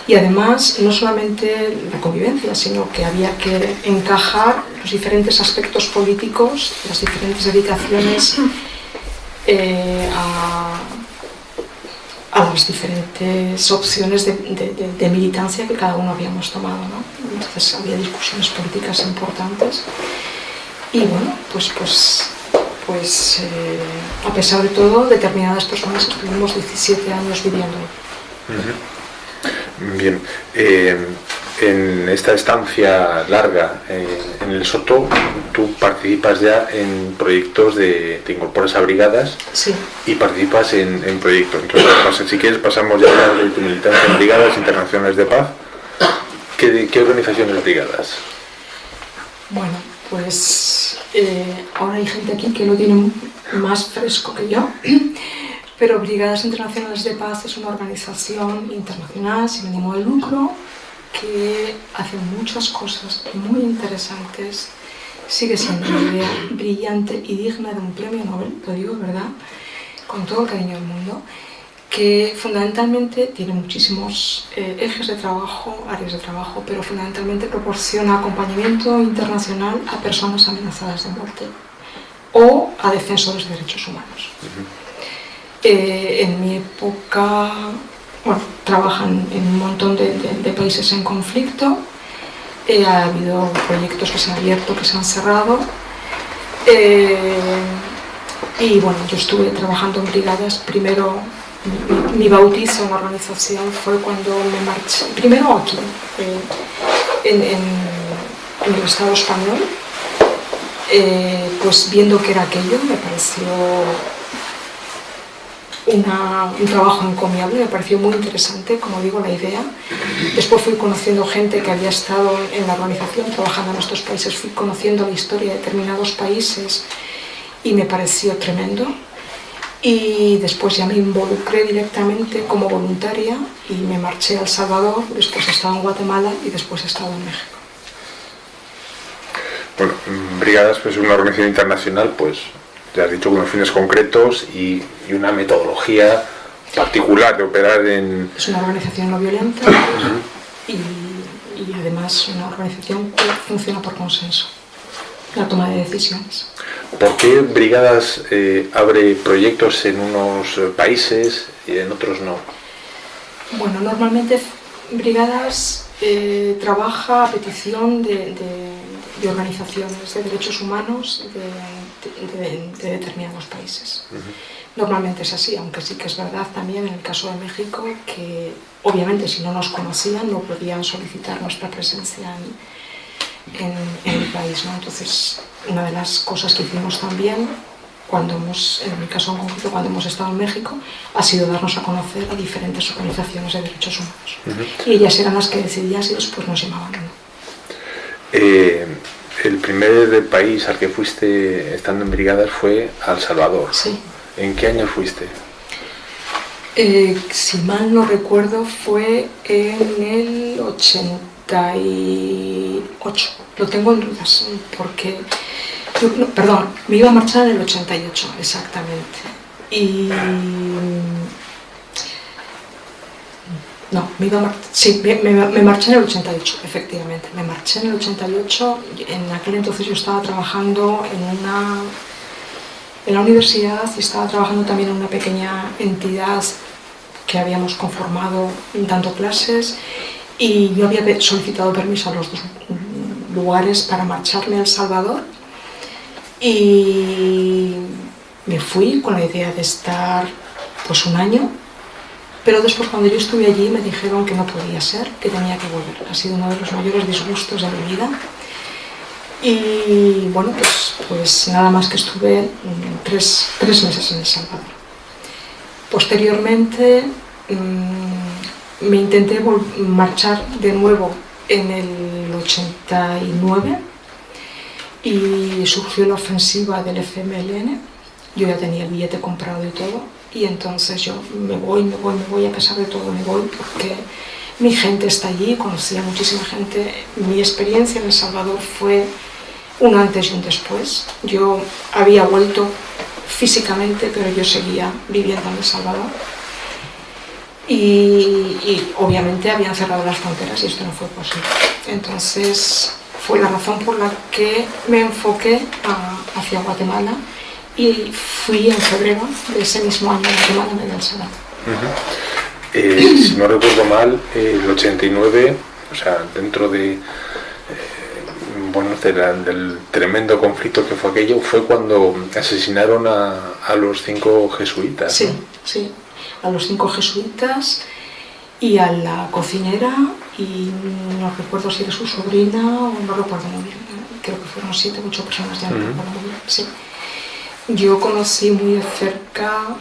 Y además no solamente la convivencia, sino que había que encajar los diferentes aspectos políticos, las diferentes dedicaciones eh, a las diferentes opciones de, militancia que cada uno habíamos tomado. ¿no? Entonces había discusiones políticas importantes y bueno, pues, pues, pues eh, a pesar de todo, determinadas personas estuvimos 17 años viviendo. Bien, eh, en esta estancia larga en el Soto, tú participas ya en proyectos de, te incorporas a brigadas y participas en, proyectos. Entonces, si quieres pasamos ya a de tu militancia en brigadas internacionales de paz. ¿Qué, qué organizaciones brigadas? Bueno, pues eh, ahora hay gente aquí que lo tiene más fresco que yo, pero Brigadas Internacionales de Paz es una organización internacional sin ánimo de lucro que hace muchas cosas muy interesantes, sigue siendo una idea brillante y digna de un premio Nobel, lo digo verdad, con todo el cariño del mundo, que fundamentalmente tiene muchísimos eh, ejes de trabajo, áreas de trabajo, pero fundamentalmente proporciona acompañamiento internacional a personas amenazadas de muerte o a defensores de derechos humanos. Eh, en mi época bueno, trabajan en un montón de, países en conflicto, eh, ha habido proyectos que se han abierto, que se han cerrado, eh, y bueno, yo estuve trabajando en brigadas, primero mi, bautizo en la organización fue cuando me marché, primero aquí, eh, en, el Estado español, pues viendo que era aquello me pareció un trabajo encomiable, me pareció muy interesante, como digo, la idea. Después fui conociendo gente que había estado en la organización trabajando en estos países, fui conociendo la historia de determinados países y me pareció tremendo. Y después ya me involucré directamente como voluntaria y me marché a El Salvador, después he estado en Guatemala y después he estado en México. Bueno, Brigadas pues, es una organización internacional, pues te has dicho unos fines concretos y, una metodología particular de operar en... Es una organización no violenta y, y además una organización que funciona por consenso, la toma de decisiones. ¿Por qué Brigadas eh, abre proyectos en unos países y en otros no? Bueno, normalmente Brigadas eh, trabaja a petición de, organizaciones de derechos humanos de, determinados países. Normalmente es así, aunque sí que es verdad también en el caso de México que obviamente si no nos conocían no podían solicitar nuestra presencia en, el país. Entonces, una de las cosas que hicimos también cuando hemos, en mi caso en concreto, cuando hemos estado en México, ha sido darnos a conocer a diferentes organizaciones de derechos humanos. Y ellas eran las que decidían si después nos llamaban o no. Eh, el primer país al que fuiste estando en brigadas fue El Salvador. Sí. ¿En qué año fuiste? Eh, si mal no recuerdo, fue en el 88. Lo tengo en dudas, porque perdón, me iba a marchar en el 88, exactamente. Y... No, me iba a sí, me, marché en el 88, efectivamente. Me marché en el 88, en aquel entonces yo estaba trabajando en una... En la universidad y estaba trabajando también en una pequeña entidad que habíamos conformado dando clases y yo había solicitado permiso a los dos lugares para marcharme a El Salvador y me fui con la idea de estar pues un año, pero después cuando yo estuve allí me dijeron que no podía ser, que tenía que volver. Ha sido uno de los mayores disgustos de mi vida. Y bueno, pues, pues nada más que estuve tres, tres meses en El Salvador. Posteriormente mm, me intenté marchar de nuevo en el 89 y surgió la ofensiva del FMLN, yo ya tenía el billete comprado y todo, y entonces yo me voy, me voy, me voy, a pesar de todo me voy porque mi gente está allí, conocía muchísima gente, mi experiencia en El Salvador fue un antes y un después, yo había vuelto físicamente, pero yo seguía viviendo en El Salvador, y, y, obviamente habían cerrado las fronteras y esto no fue posible. Entonces fue la razón por la que me enfoqué hacia Guatemala y fui en febrero de ese mismo año a Guatemala me el Salvador. Eh, si no recuerdo mal, el 89, o sea, dentro de eh, bueno, del tremendo conflicto que fue aquello, fue cuando asesinaron a, los cinco jesuitas. Sí, sí, a los cinco jesuitas y a la cocinera y no recuerdo si era su sobrina o no recuerdo muy bien, creo que fueron siete o ocho personas, ya no recuerdo muy bien, sí. Yo conocí muy de cerca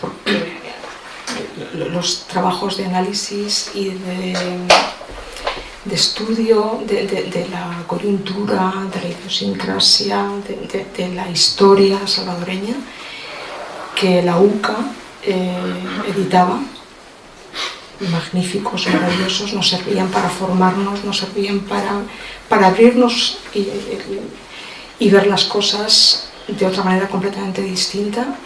porque los trabajos de análisis y de, de estudio de, la coyuntura, de la idiosincrasia, de, la historia salvadoreña que la UCA eh, editaba. Magníficos, maravillosos, nos servían para formarnos, nos servían para, para abrirnos y, y, ver las cosas de otra manera completamente distinta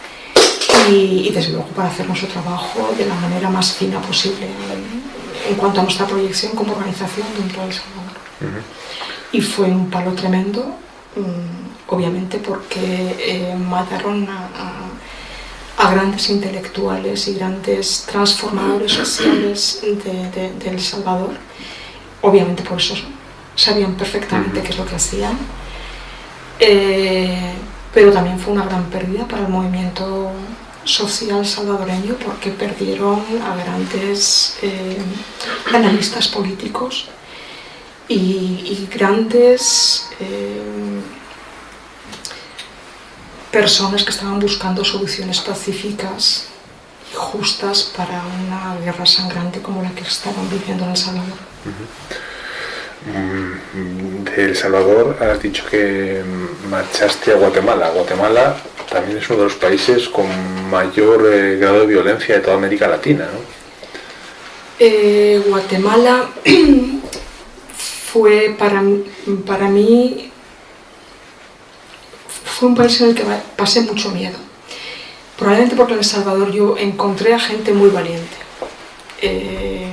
y, desde luego para hacer nuestro trabajo de la manera más fina posible en, cuanto a nuestra proyección como organización dentro del Salvador. Y fue un palo tremendo, mm, obviamente porque eh, mataron a a grandes intelectuales y grandes transformadores sociales de, El Salvador. Obviamente por eso sabían perfectamente qué es lo que hacían. Eh, pero también fue una gran pérdida para el movimiento social salvadoreño porque perdieron a grandes eh, analistas políticos y, grandes eh, personas que estaban buscando soluciones pacíficas justas para una guerra sangrante como la que estaban viviendo en El Salvador. De El Salvador has dicho que marchaste a Guatemala. Guatemala también es uno de los países con mayor eh, grado de violencia de toda América Latina. ¿no? Eh, Guatemala fue para, para mí fue un país en el que pasé mucho miedo. Probablemente porque en El Salvador yo encontré a gente muy valiente. Eh,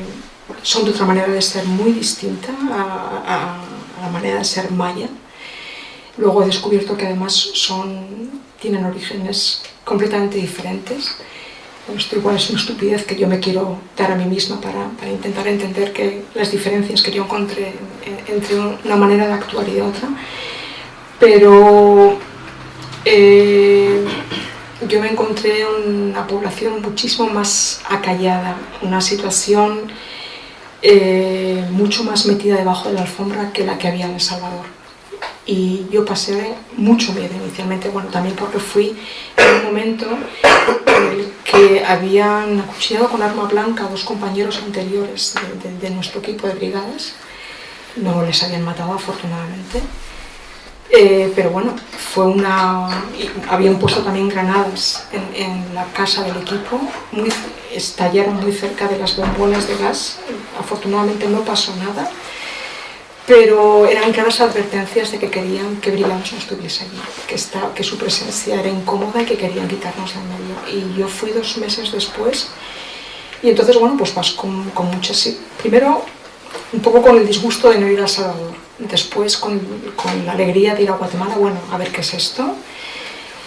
son de otra manera de ser muy distinta a, la manera de ser maya. Luego he descubierto que además son, tienen orígenes completamente diferentes. esto igual es una estupidez que yo me quiero dar a mí misma para, intentar entender que las diferencias que yo encontré entre una manera de actuar y otra. Pero eh, yo me encontré una población muchísimo más acallada, una situación eh, mucho más metida debajo de la alfombra que la que había en El Salvador. Y yo pasé mucho miedo inicialmente, bueno, también porque fui en un momento en el que habían acuchillado con arma blanca a dos compañeros anteriores de nuestro equipo de brigadas. No les habían matado afortunadamente eh, pero bueno, fue una... habían puesto también granadas en, la casa del equipo, muy, estallaron muy cerca de las bombonas de gas, afortunadamente no pasó nada, pero eran claras advertencias de que querían que Brigands no estuviese allí, que, que su presencia era incómoda y que querían quitarnos del medio. Y yo fui dos meses después, y entonces, bueno, pues vas con, con muchas... Primero, un poco con el disgusto de no ir a Salvador, después con, con, la alegría de ir a Guatemala, bueno, a ver qué es esto,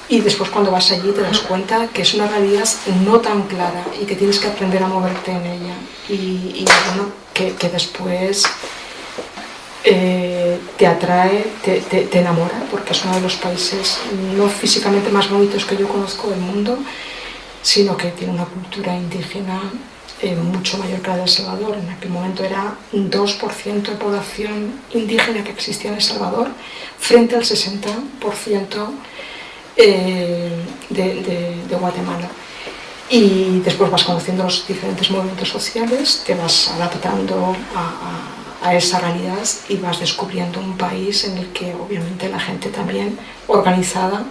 y después cuando vas allí te das cuenta que es una realidad no tan clara y que tienes que aprender a moverte en ella, y, bueno, que, que después eh, te atrae, te, te, te enamora, porque es uno de los países no físicamente más bonitos que yo conozco del mundo, sino que tiene una cultura indígena eh, mucho mayor que la de El Salvador. En aquel momento era un 2% de población indígena que existía en El Salvador frente al 60% eh, de, Guatemala. Y después vas conociendo los diferentes movimientos sociales, te vas adaptando a, a esa realidad y vas descubriendo un país en el que obviamente la gente también organizada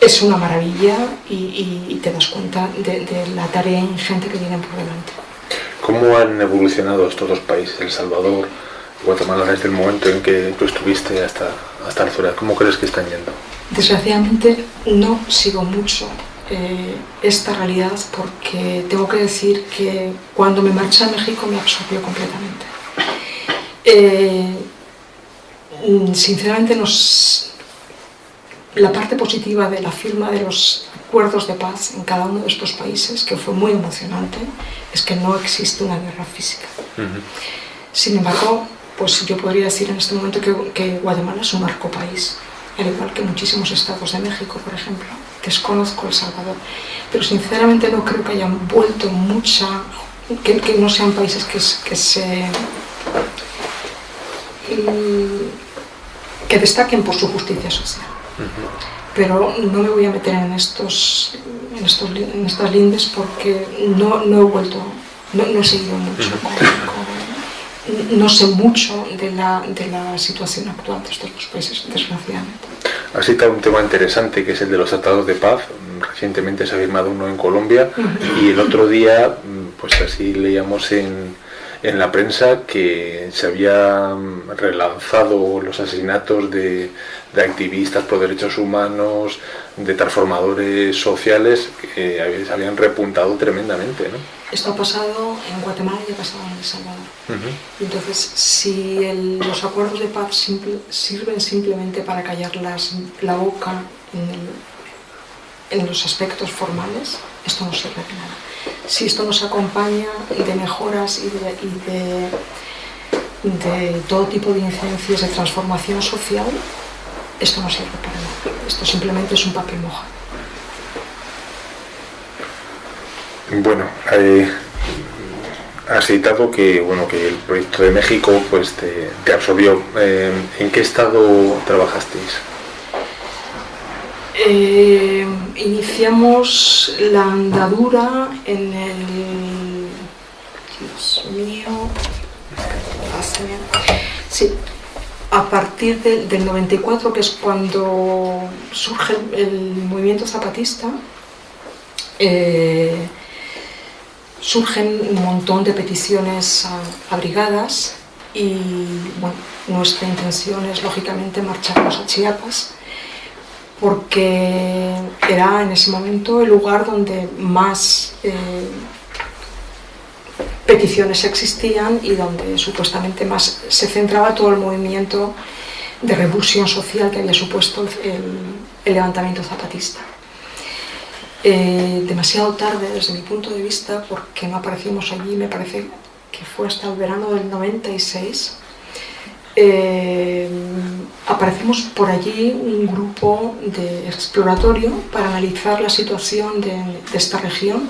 es una maravilla y, te das cuenta de, la tarea ingente que tienen por delante. ¿Cómo han evolucionado estos dos países, El Salvador y Guatemala, desde el momento en que tú estuviste hasta, hasta la ¿Cómo crees que están yendo? Desgraciadamente no sigo mucho eh, esta realidad porque tengo que decir que cuando me marché a México me absorbió completamente. Eh, sinceramente nos, la parte positiva de la firma de los acuerdos de paz en cada uno de estos países, que fue muy emocionante, es que no existe una guerra física. Sin embargo, pues yo podría decir en este momento que, Guatemala es un país, al igual que muchísimos estados de México, por ejemplo. Desconozco El Salvador, pero sinceramente no creo que hayan vuelto mucha... que, no sean países que, que se... que destaquen por su justicia social. Pero no me voy a meter en, estos, en, estos, en estas lindes porque no, no he vuelto, no, no, he seguido mucho, no sé mucho de la, de la situación actual de estos dos países, desgraciadamente. Ha citado un tema interesante que es el de los tratados de paz. Recientemente se ha firmado uno en Colombia y el otro día, pues así leíamos en, en la prensa que se habían relanzado los asesinatos de, de activistas por derechos humanos, de transformadores sociales que se habían repuntado tremendamente. ¿no? Esto ha pasado en Guatemala y ha pasado en El Salvador. Entonces, si los acuerdos de paz sirven simplemente para callar la boca en, en los aspectos formales, esto no sirve de nada si esto nos acompaña de mejoras y de, de, todo tipo de incidencias de transformación social, esto no sirve para nada. Esto simplemente es un papel mojado. Bueno, eh, has citado que, bueno, que el proyecto de México pues, te, absorbió. Eh, ¿En qué estado trabajasteis? Eh, iniciamos la andadura en el... Dios mío... Sí, a partir del 94, que es cuando surge el, movimiento zapatista, eh, surgen un montón de peticiones abrigadas y bueno, nuestra intención es lógicamente marcharnos a Chiapas porque era en ese momento el lugar donde más eh, peticiones existían y donde supuestamente más se centraba todo el movimiento de revolución social que había supuesto el, levantamiento zapatista. Eh, demasiado tarde desde mi punto de vista porque no aparecimos allí, me parece que fue hasta el verano del 96, eh, aparecemos por allí un grupo de exploratorio para analizar la situación de, esta región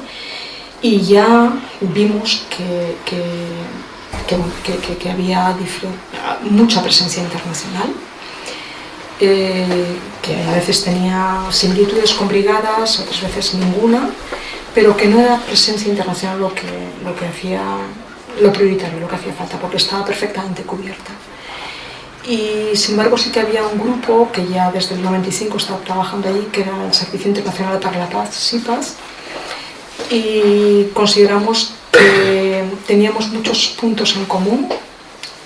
y ya vimos que, que, había mucha presencia internacional, eh, que a veces tenía similitudes con brigadas, otras veces ninguna, pero que no era presencia internacional lo que, lo que hacía lo prioritario, lo que hacía falta, porque estaba perfectamente cubierta. Y sin embargo sí que había un grupo que ya desde el 95 estaba trabajando allí, que era el Servicio Internacional para la Paz, SIPAS, y consideramos que teníamos muchos puntos en común,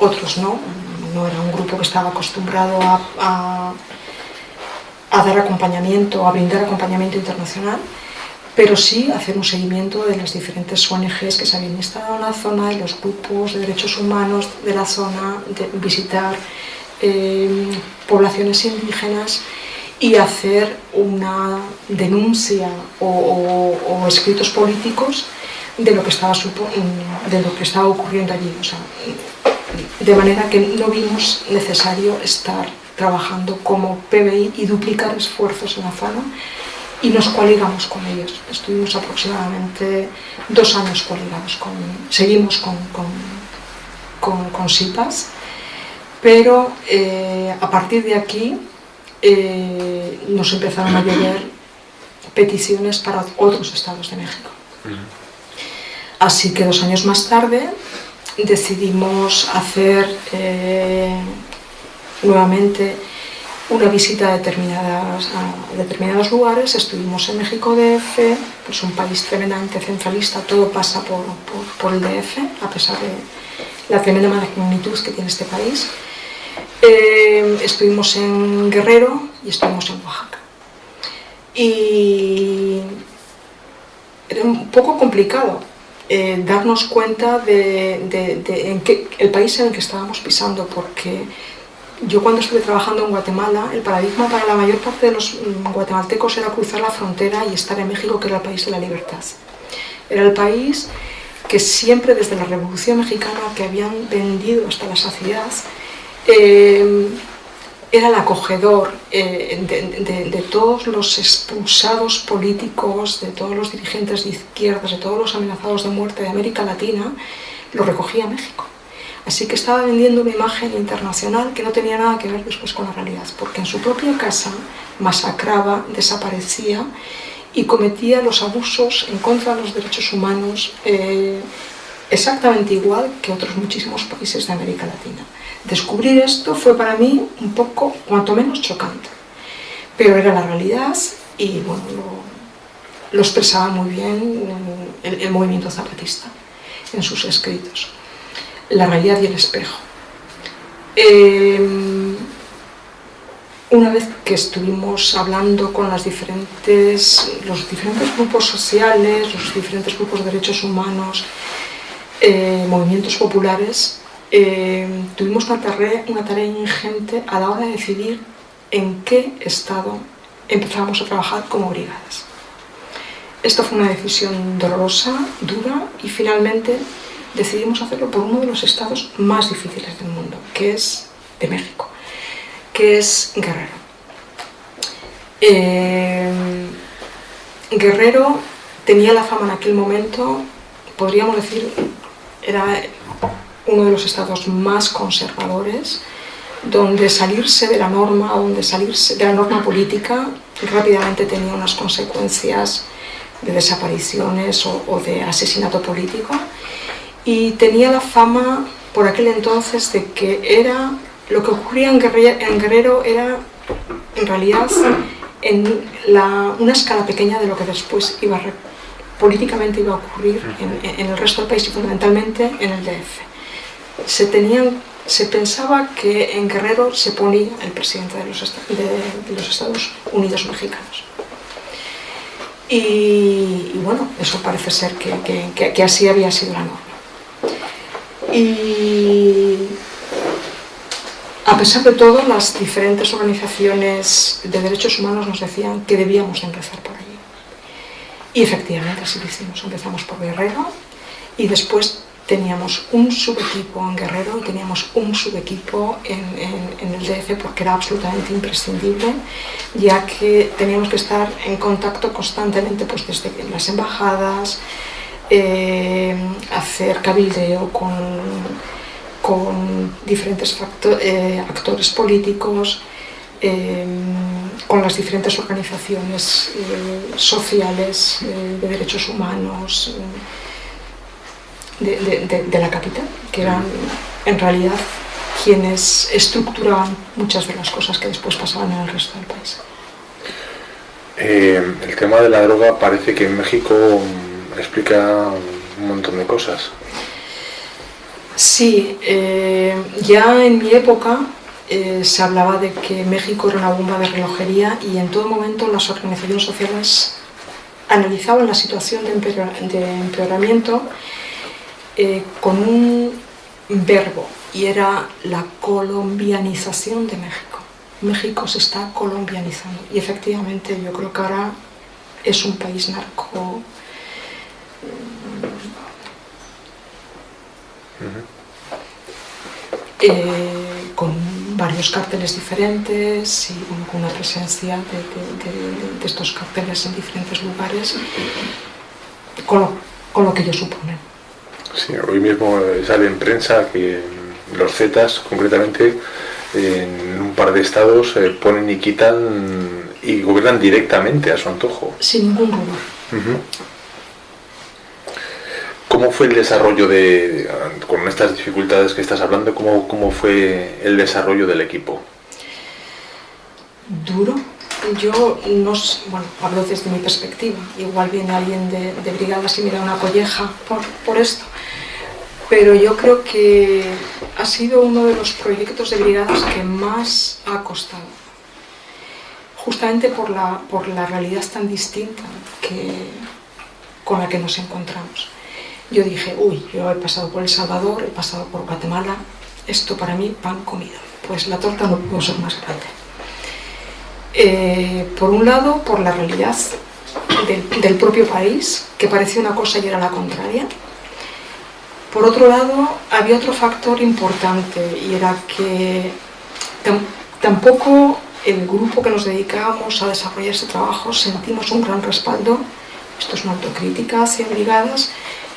otros no, no era un grupo que estaba acostumbrado a, a, dar acompañamiento, a brindar acompañamiento internacional, pero sí hacer un seguimiento de las diferentes ONGs que se habían instalado en la zona, de los grupos de derechos humanos de la zona, visitar eh, poblaciones indígenas y hacer una denuncia o, escritos políticos de lo que estaba, de lo que estaba ocurriendo allí. de manera que no vimos necesario estar trabajando como PBI y duplicar esfuerzos en la zona y nos coaligamos con ellos. Estuvimos aproximadamente dos años coaligados, con, seguimos con, con, con, SIPAS, pero eh, a partir de aquí eh, nos empezaron a llover peticiones para otros estados de México. Así que dos años más tarde decidimos hacer eh, nuevamente una visita a, determinadas, determinados lugares. Estuvimos en México DF, pues un país tremendamente centralista, todo pasa por, por el DF, a pesar de la tremenda magnitud que tiene este país. Eh, estuvimos en Guerrero y estuvimos en Oaxaca. Y era un poco complicado eh, darnos cuenta de, en el país en el que estábamos pisando, porque yo cuando estuve trabajando en Guatemala, el paradigma para la mayor parte de los guatemaltecos era cruzar la frontera y estar en México, que era el país de la libertad. Era el país que siempre desde la Revolución Mexicana, que habían vendido hasta la saciedad, eh, era el acogedor eh, de, todos los expulsados políticos, de todos los dirigentes de izquierdas, de todos los amenazados de muerte de América Latina, lo recogía México. Así que estaba vendiendo una imagen internacional que no tenía nada que ver después con la realidad, porque en su propia casa masacraba, desaparecía y cometía los abusos en contra de los derechos humanos eh, exactamente igual que otros muchísimos países de América Latina. Descubrir esto fue para mí un poco, cuanto menos, chocante. Pero era la realidad y bueno, lo, expresaba muy bien el, movimiento zapatista en sus escritos. La realidad y el espejo. Em, una vez que estuvimos hablando con los diferentes grupos sociales, los diferentes grupos de derechos humanos, eh, movimientos populares, eh, tuvimos una tarea, una tarea ingente a la hora de decidir en qué estado empezamos a trabajar como brigadas. Esta fue una decisión dolorosa, dura y finalmente decidimos hacerlo por uno de los estados más difíciles del mundo, que es de México, que es Guerrero. Eh, Guerrero tenía la fama en aquel momento, podríamos decir, era uno de los estados más conservadores, donde salirse de la norma, donde salirse de la norma política rápidamente tenía unas consecuencias de desapariciones o, de asesinato político y tenía la fama por aquel entonces de que era lo que ocurría en Guerrero, era en realidad en una escala pequeña de lo que después iba políticamente iba a ocurrir en, en, el resto del país y fundamentalmente en el DF. Se tenían se pensaba que en Guerrero se ponía el presidente de los, Estados Unidos mexicanos. Y, bueno, eso parece ser que, así había sido la norma. Y a pesar de todo, las diferentes organizaciones de derechos humanos nos decían que debíamos empezar por allí. Y efectivamente así lo hicimos. Empezamos por Guerrero y después teníamos un subequipo en Guerrero teníamos un subequipo en, el DF porque era absolutamente imprescindible, ya que teníamos que estar en contacto constantemente pues, desde las embajadas, eh, hacer cabildeo con, con diferentes eh, actores políticos, eh, con las diferentes organizaciones sociales de derechos humanos, de, la capital, que eran en realidad quienes estructuraban muchas de las cosas que después pasaban en el resto del país. El tema de la droga parece que en México explica un montón de cosas. Sí, eh, ya en mi época eh, se hablaba de que México era una bomba de relojería y en todo momento las organizaciones sociales analizaban la situación de, empeoramiento eh, con un verbo y era la colombianización de México. México se está colombianizando y efectivamente yo creo que ahora es un país narco eh, con varios cárteles diferentes y con una presencia de, estos cárteles en diferentes lugares con lo que ellos suponen. Sí, hoy mismo sale en prensa que los Zetas, concretamente, en un par de estados eh, ponen y quitan y gobiernan directamente a su antojo. Sin ningún rumor. ¿Cómo fue el desarrollo de, con estas dificultades que estás hablando, cómo, cómo fue el desarrollo del equipo? Duro. Yo no bueno, hablo desde mi perspectiva. Igual viene alguien de, de brigadas y mira una colleja por, por esto pero yo creo que ha sido uno de los proyectos de brigadas que más ha costado, justamente por la, por la realidad tan distinta que, con la que nos encontramos. Yo dije, uy, yo he pasado por El Salvador, he pasado por Guatemala, esto para mí pan comido, pues la torta no pudo ser más grande. Eh, por un lado, por la realidad del, propio país, que parecía una cosa y era la contraria, por otro lado, había otro factor importante y era que tampoco el grupo que nos dedicábamos a desarrollar este trabajo sentimos un gran respaldo, esto es una autocrítica hacia brigadas,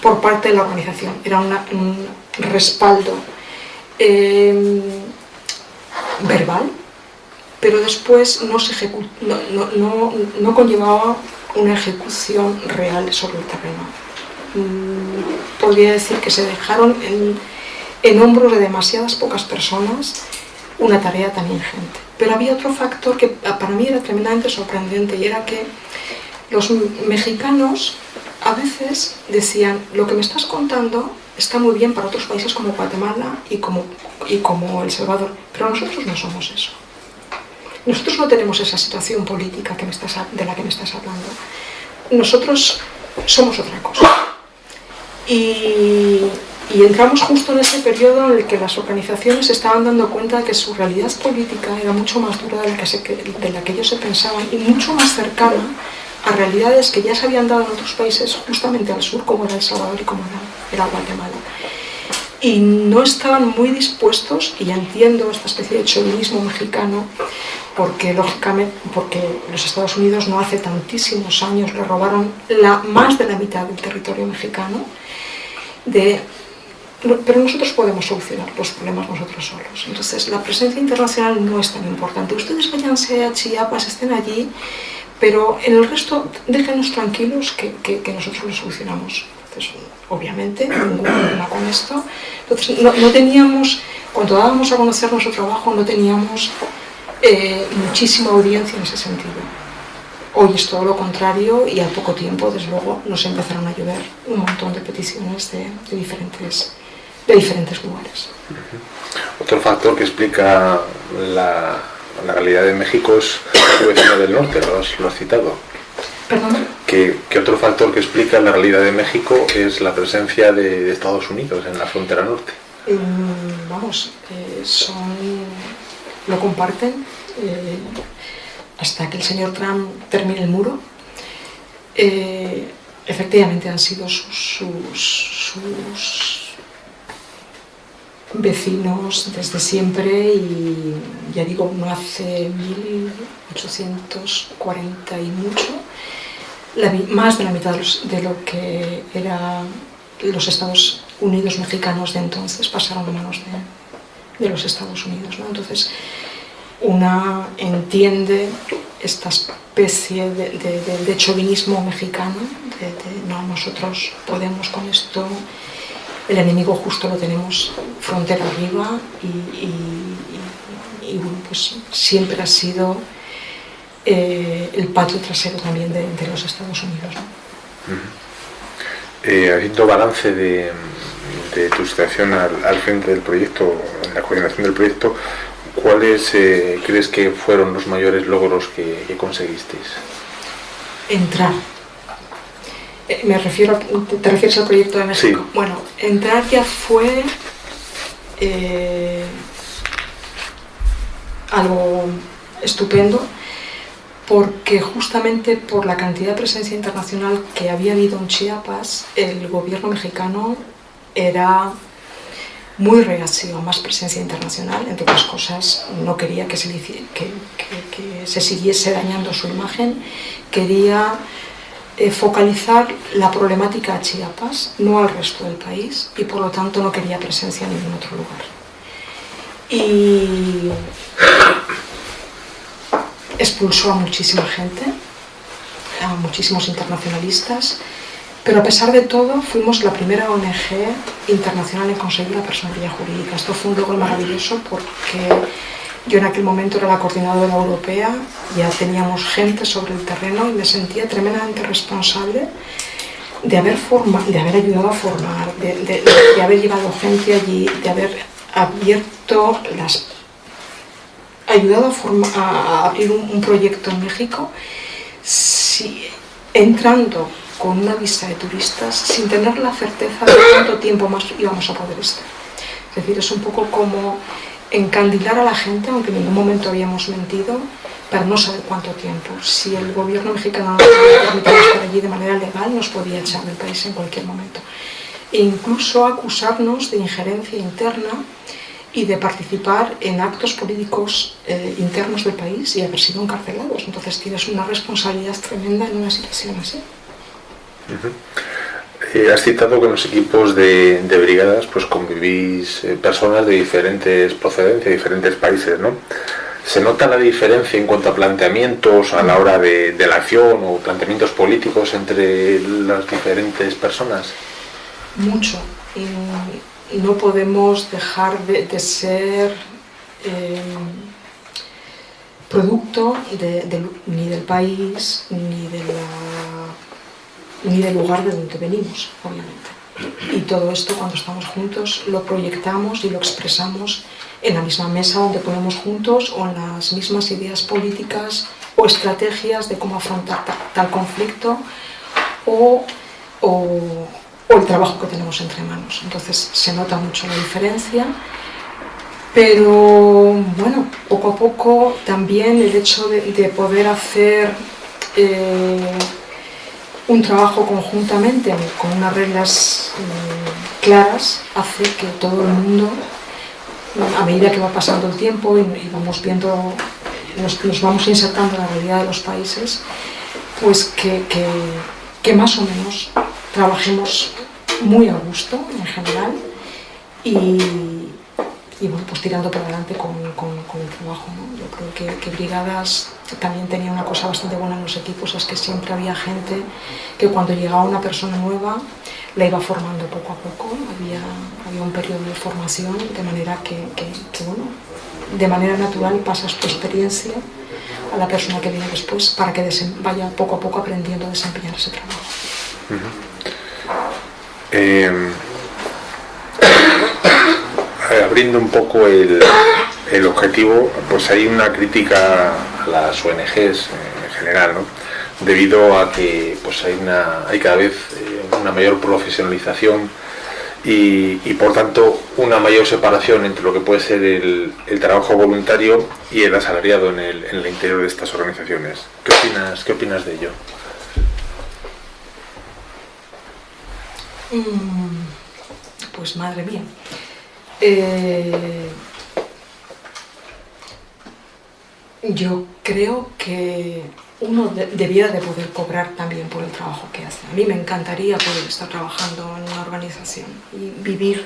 por parte de la organización. Era un respaldo em, verbal, pero después no, se no conllevaba una ejecución real sobre el terreno. Mm, podría decir que se dejaron en, hombros de demasiadas pocas personas una tarea tan ingente. Pero había otro factor que para mí era tremendamente sorprendente y era que los mexicanos a veces decían lo que me estás contando está muy bien para otros países como Guatemala y como, y como El Salvador, pero nosotros no somos eso. Nosotros no tenemos esa situación política que me estás, de la que me estás hablando. Nosotros somos otra cosa. Y, entramos justo en ese periodo en el que las organizaciones se estaban dando cuenta de que su realidad política era mucho más dura de la que, de la que ellos se pensaban y mucho más cercana a realidades que ya se habían dado en otros países justamente al sur, como era El Salvador y como era, Guatemala. Y no estaban muy dispuestos, y entiendo esta especie de chauvinismo mexicano, porque lógicamente, porque los Estados Unidos no hace tantísimos años le robaron la, más de la mitad del territorio mexicano, de pero nosotros podemos solucionar los problemas nosotros solos. Entonces, la presencia internacional no es tan importante. Ustedes váyanse a Chiapas, estén allí, pero en el resto déjenos tranquilos que, que, nosotros lo solucionamos. Entonces, obviamente, ningún problema con esto. Entonces, no, no, teníamos, cuando dábamos a conocer nuestro trabajo, no teníamos eh, muchísima audiencia en ese sentido. Hoy es todo lo contrario y al poco tiempo, desde luego, nos empezaron a llover un montón de peticiones de, de diferentes de diferentes lugares. Otro factor que explica la, la realidad de México es su vecino del norte, lo has, citado. ¿Perdón? ¿Qué, otro factor que explica la realidad de México es la presencia de, Estados Unidos en la frontera norte? Mm, vamos, eh, son, lo comparten eh, hasta que el señor Trump termine el muro. Eh, efectivamente han sido sus, sus vecinos desde siempre y ya digo, no hace 1840 y mucho, más de la mitad de, lo que eran los Estados Unidos mexicanos de entonces pasaron a manos de, los Estados Unidos. Entonces, una entiende esta especie de, de chauvinismo mexicano, de, no, nosotros podemos con esto el enemigo justo lo tenemos frontera arriba y, pues siempre ha sido eh, el patio trasero también de, los Estados Unidos. Eh, haciendo balance de, tu situación al, frente del proyecto, en la coordinación del proyecto, ¿cuáles eh, crees que fueron los mayores logros que, que conseguisteis? Entrar me refiero, ¿te refieres al proyecto de México? Bueno, entrar ya fue eh, algo estupendo porque justamente por la cantidad de presencia internacional que había habido en Chiapas, el gobierno mexicano era muy reacio a más presencia internacional, entre otras cosas no quería que se, que, que se siguiese dañando su imagen, quería eh, focalizar la problemática a Chiapas, no al resto del país, y por lo tanto no quería presencia en ningún otro lugar. Y expulsó a muchísima gente, a muchísimos internacionalistas, pero a pesar de todo fuimos la primera ONG internacional en conseguir la personalidad jurídica. Esto fue un logro maravilloso porque yo en aquel momento era la coordinadora europea, ya teníamos gente sobre el terreno y me sentía tremendamente responsable de haber, forma, de haber ayudado a formar, de, haber llevado gente allí, de haber abierto las ayudado a, abrir un, proyecto en México si, entrando con una visa de turistas sin tener la certeza de cuánto tiempo más íbamos a poder estar. Es decir, es un poco como encandilar a la gente, aunque en ningún momento habíamos mentido, para no saber cuánto tiempo. Si el gobierno mexicano no permitía estar allí de manera legal, nos podía echar del país en cualquier momento. E incluso acusarnos de injerencia interna y de participar en actos políticos eh, internos del país y haber sido encarcelados. Entonces tienes una responsabilidad tremenda en una situación así. Has citado que en los equipos de, brigadas pues convivís eh, personas de diferentes procedencias, diferentes países, ¿no? ¿Se nota la diferencia en cuanto a planteamientos a la hora de, la acción o planteamientos políticos entre las diferentes personas? Mucho. no podemos dejar de, ser eh, producto ni del país ni de la ni del lugar de donde venimos, obviamente. Y todo esto cuando estamos juntos lo proyectamos y lo expresamos en la misma mesa donde ponemos juntos o en las mismas ideas políticas o estrategias de cómo afrontar tal conflicto o, o, el trabajo que tenemos entre manos. Entonces se nota mucho la diferencia, pero bueno, poco a poco también el hecho de, poder hacer eh, un trabajo conjuntamente con unas reglas mm, claras hace que todo el mundo, a medida que va pasando el tiempo y, vamos viendo, nos, vamos insertando en la realidad de los países, pues que, que, más o menos trabajemos muy a gusto en general y, y bueno, pues tirando para adelante con, con, el trabajo. ¿no? Yo creo que, Brigadas también tenía una cosa bastante buena en los equipos, es que siempre había gente que cuando llegaba una persona nueva la iba formando poco a poco, había, había un periodo de formación, de manera que, que, bueno, de manera natural pasas tu experiencia a la persona que viene después para que vaya poco a poco aprendiendo a desempeñar ese trabajo. Eh, abriendo un poco el, el, objetivo, pues hay una crítica las ONGs en general, ¿no? debido a que pues hay, una, hay cada vez una mayor profesionalización y, por tanto una mayor separación entre lo que puede ser el, el trabajo voluntario y el asalariado en el, en el, interior de estas organizaciones. ¿Qué opinas, qué opinas de ello? Mm, pues madre mía. Eh, yo creo que uno de, debiera de poder cobrar también por el trabajo que hace. A mí me encantaría poder estar trabajando en una organización y vivir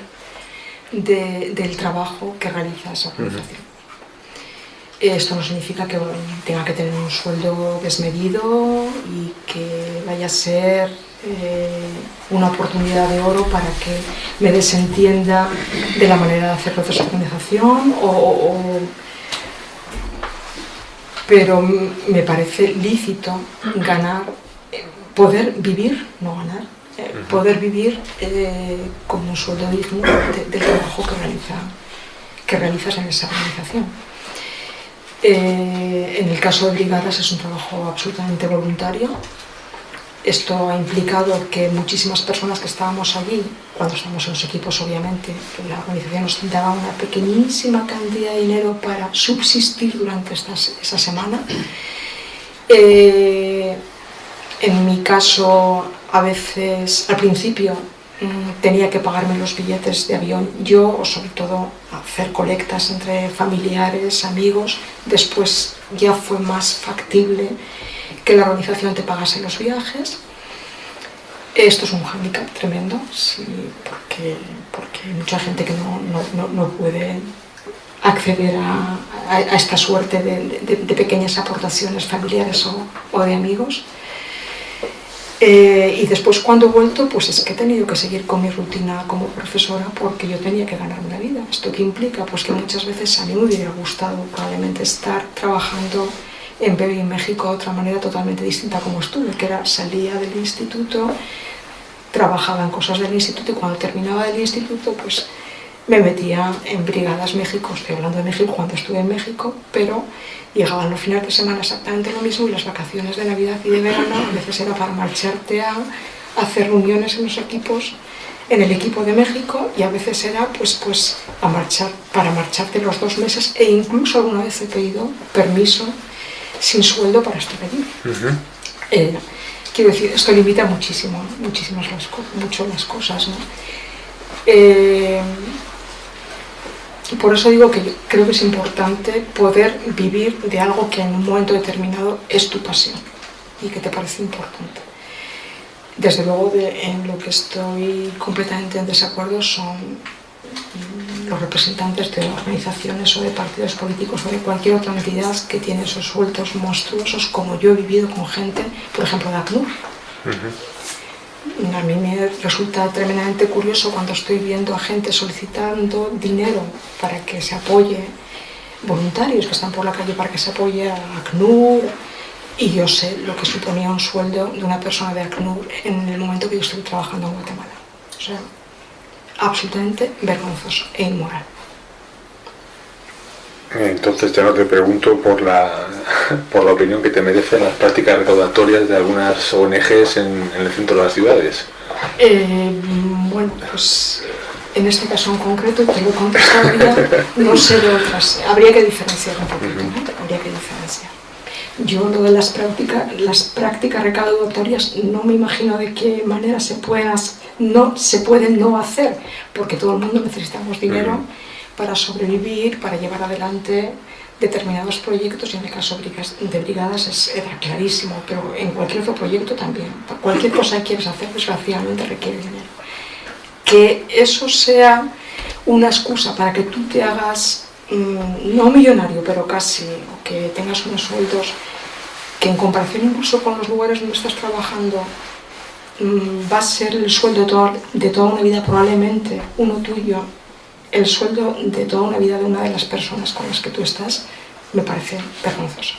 de, del trabajo que realiza esa organización. Uh -huh. Esto no significa que tenga que tener un sueldo desmedido y que vaya a ser eh, una oportunidad de oro para que me desentienda de la manera de hacer procesos de organización o, o pero me parece lícito ganar, poder vivir, no ganar, eh, poder vivir eh, con un sueldo digno de, del trabajo que, realiza, que realizas en esa organización. Eh, en el caso de brigadas es un trabajo absolutamente voluntario. Esto ha implicado que muchísimas personas que estábamos allí, cuando estábamos en los equipos obviamente, la organización nos daba una pequeñísima cantidad de dinero para subsistir durante estas, esa semana. Eh, en mi caso, a veces, al principio, tenía que pagarme los billetes de avión yo o sobre todo hacer colectas entre familiares, amigos. Después ya fue más factible que la organización te pagase los viajes. Esto es un hándicap tremendo, sí, porque, porque hay mucha gente que no, no, no puede acceder a, a, esta suerte de, de, pequeñas aportaciones familiares o, o de amigos. Eh, y después cuando he vuelto, pues es que he tenido que seguir con mi rutina como profesora porque yo tenía que ganarme la vida. ¿Esto qué implica? Pues que muchas veces a mí me hubiera gustado probablemente estar trabajando en Baby en México otra manera totalmente distinta como estuve, que era salía del instituto, trabajaba en cosas del instituto y cuando terminaba del instituto pues me metía en Brigadas México, estoy hablando de México cuando estuve en México, pero llegaban los fines de semana exactamente lo mismo y las vacaciones de Navidad y de verano a veces era para marcharte a hacer reuniones en los equipos, en el equipo de México y a veces era pues, pues a marchar, para marcharte los dos meses e incluso alguna vez he pedido permiso sin sueldo para estar allí. Uh -huh. eh, quiero decir, esto limita muchísimo, muchísimas las, mucho las cosas, ¿no? Eh, por eso digo que yo creo que es importante poder vivir de algo que en un momento determinado es tu pasión y que te parece importante. Desde luego, de, en lo que estoy completamente en desacuerdo son los representantes de organizaciones o de partidos políticos o de cualquier otra entidad que tiene esos sueltos monstruosos, como yo he vivido con gente, por ejemplo, de ACNUR. Uh -huh. A mí me resulta tremendamente curioso cuando estoy viendo a gente solicitando dinero para que se apoye, voluntarios que están por la calle para que se apoye a ACNUR, y yo sé lo que suponía un sueldo de una persona de ACNUR en el momento que yo estoy trabajando en Guatemala. O sea, absolutamente vergonzoso e inmoral. Entonces ya no te pregunto por la, por la opinión que te merecen las prácticas recaudatorias de algunas ONGs en, en el centro de las ciudades. Eh, bueno, pues en este caso en concreto te lo contestaría, no sé de otras, habría que diferenciar un poquito, ¿no? habría que diferenciar. Yo lo de las prácticas, las prácticas recaudatorias no me imagino de qué manera se pueden, no, se pueden no hacer, porque todo el mundo necesitamos dinero. Para sobrevivir, para llevar adelante determinados proyectos y en el caso de brigadas es, era clarísimo, pero en cualquier otro proyecto también. Cualquier cosa que quieres hacer, desgraciadamente requiere dinero. Que eso sea una excusa para que tú te hagas, mm, no millonario, pero casi, o que tengas unos sueldos que en comparación incluso con los lugares donde estás trabajando va a ser el sueldo de toda, una vida, probablemente uno tuyo, el sueldo de toda una vida de una de las personas con las que tú estás, me parece vergonzoso.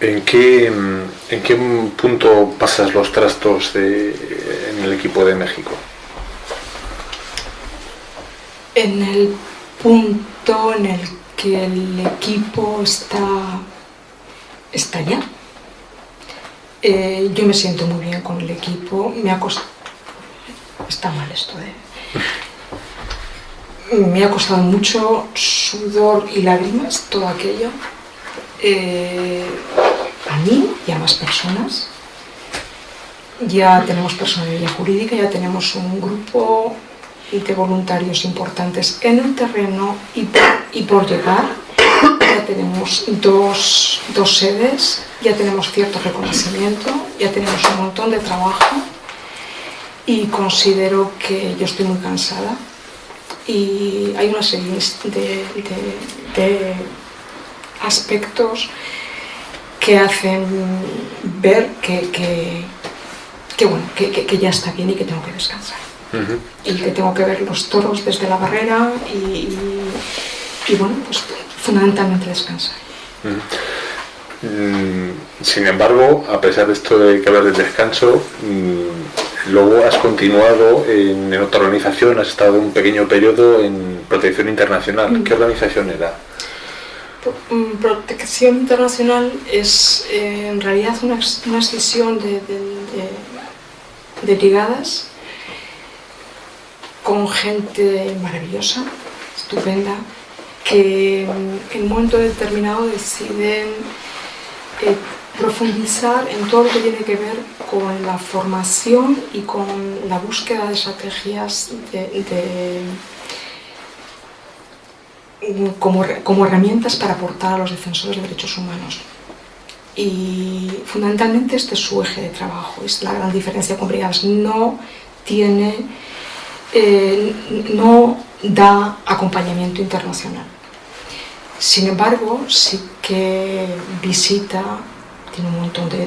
¿En qué, ¿En qué punto pasas los trastos en el equipo de México? En el punto en el que el equipo está, está ya. Eh, yo me siento muy bien con el equipo, me ha costado... Está mal esto, ¿eh? Me ha costado mucho sudor y lágrimas todo aquello eh, a mí y a más personas. Ya tenemos personalidad jurídica, ya tenemos un grupo de voluntarios importantes en el terreno y por, llegar. Ya tenemos dos, dos sedes, ya tenemos cierto reconocimiento, ya tenemos un montón de trabajo y considero que yo estoy muy cansada y hay una serie de, de aspectos que hacen ver que, que, bueno, que, ya está bien y que tengo que descansar. Y que tengo que ver los toros desde la barrera y, y, bueno, pues fundamentalmente descansar. Mm, sin embargo, a pesar de esto de que hablas del descanso, mm, luego has continuado en, otra organización, has estado un pequeño periodo en Protección Internacional. ¿Qué organización era? Mm, protección internacional es eh, en realidad una, una extensión de, de, brigadas con gente maravillosa, estupenda, que en un momento determinado deciden eh, profundizar en todo lo que tiene que ver con la formación y con la búsqueda de estrategias de como, como herramientas para aportar a los defensores de derechos humanos. Y fundamentalmente este es su eje de trabajo, es la gran diferencia con brigadas. No tiene, eh, no da acompañamiento internacional. Sin embargo, sí que visita, tiene un montón de,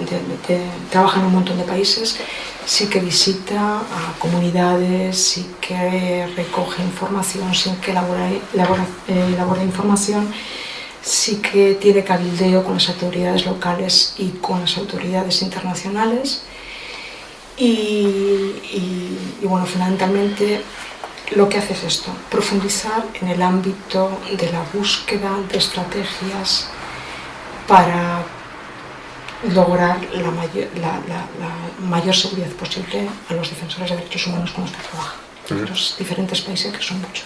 trabaja en un montón de países sí que visita a comunidades, sí que recoge información, sí que elabora, eh, información, sí que tiene cabildeo con las autoridades locales y con las autoridades internacionales y, bueno, fundamentalmente lo que hace es esto, profundizar en el ámbito de la búsqueda de estrategias para lograr la mayor, la, mayor seguridad posible a los defensores de derechos humanos con los que trabaja, en los diferentes países que son muchos.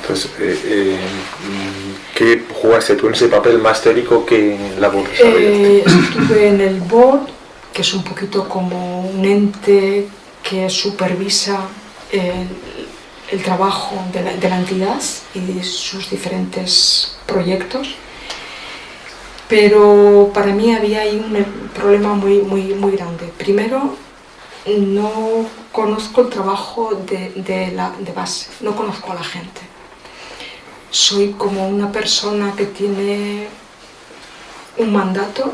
Entonces, eh, eh, ¿qué jugaste tú en ese papel más teórico que en la board? Eh, estuve en el board, que es un poquito como un ente que supervisa el, trabajo de la, de la entidad y sus diferentes proyectos pero para mí había ahí un problema muy, muy, muy grande. Primero, no conozco el trabajo de, la, de base, no conozco a la gente. Soy como una persona que tiene un mandato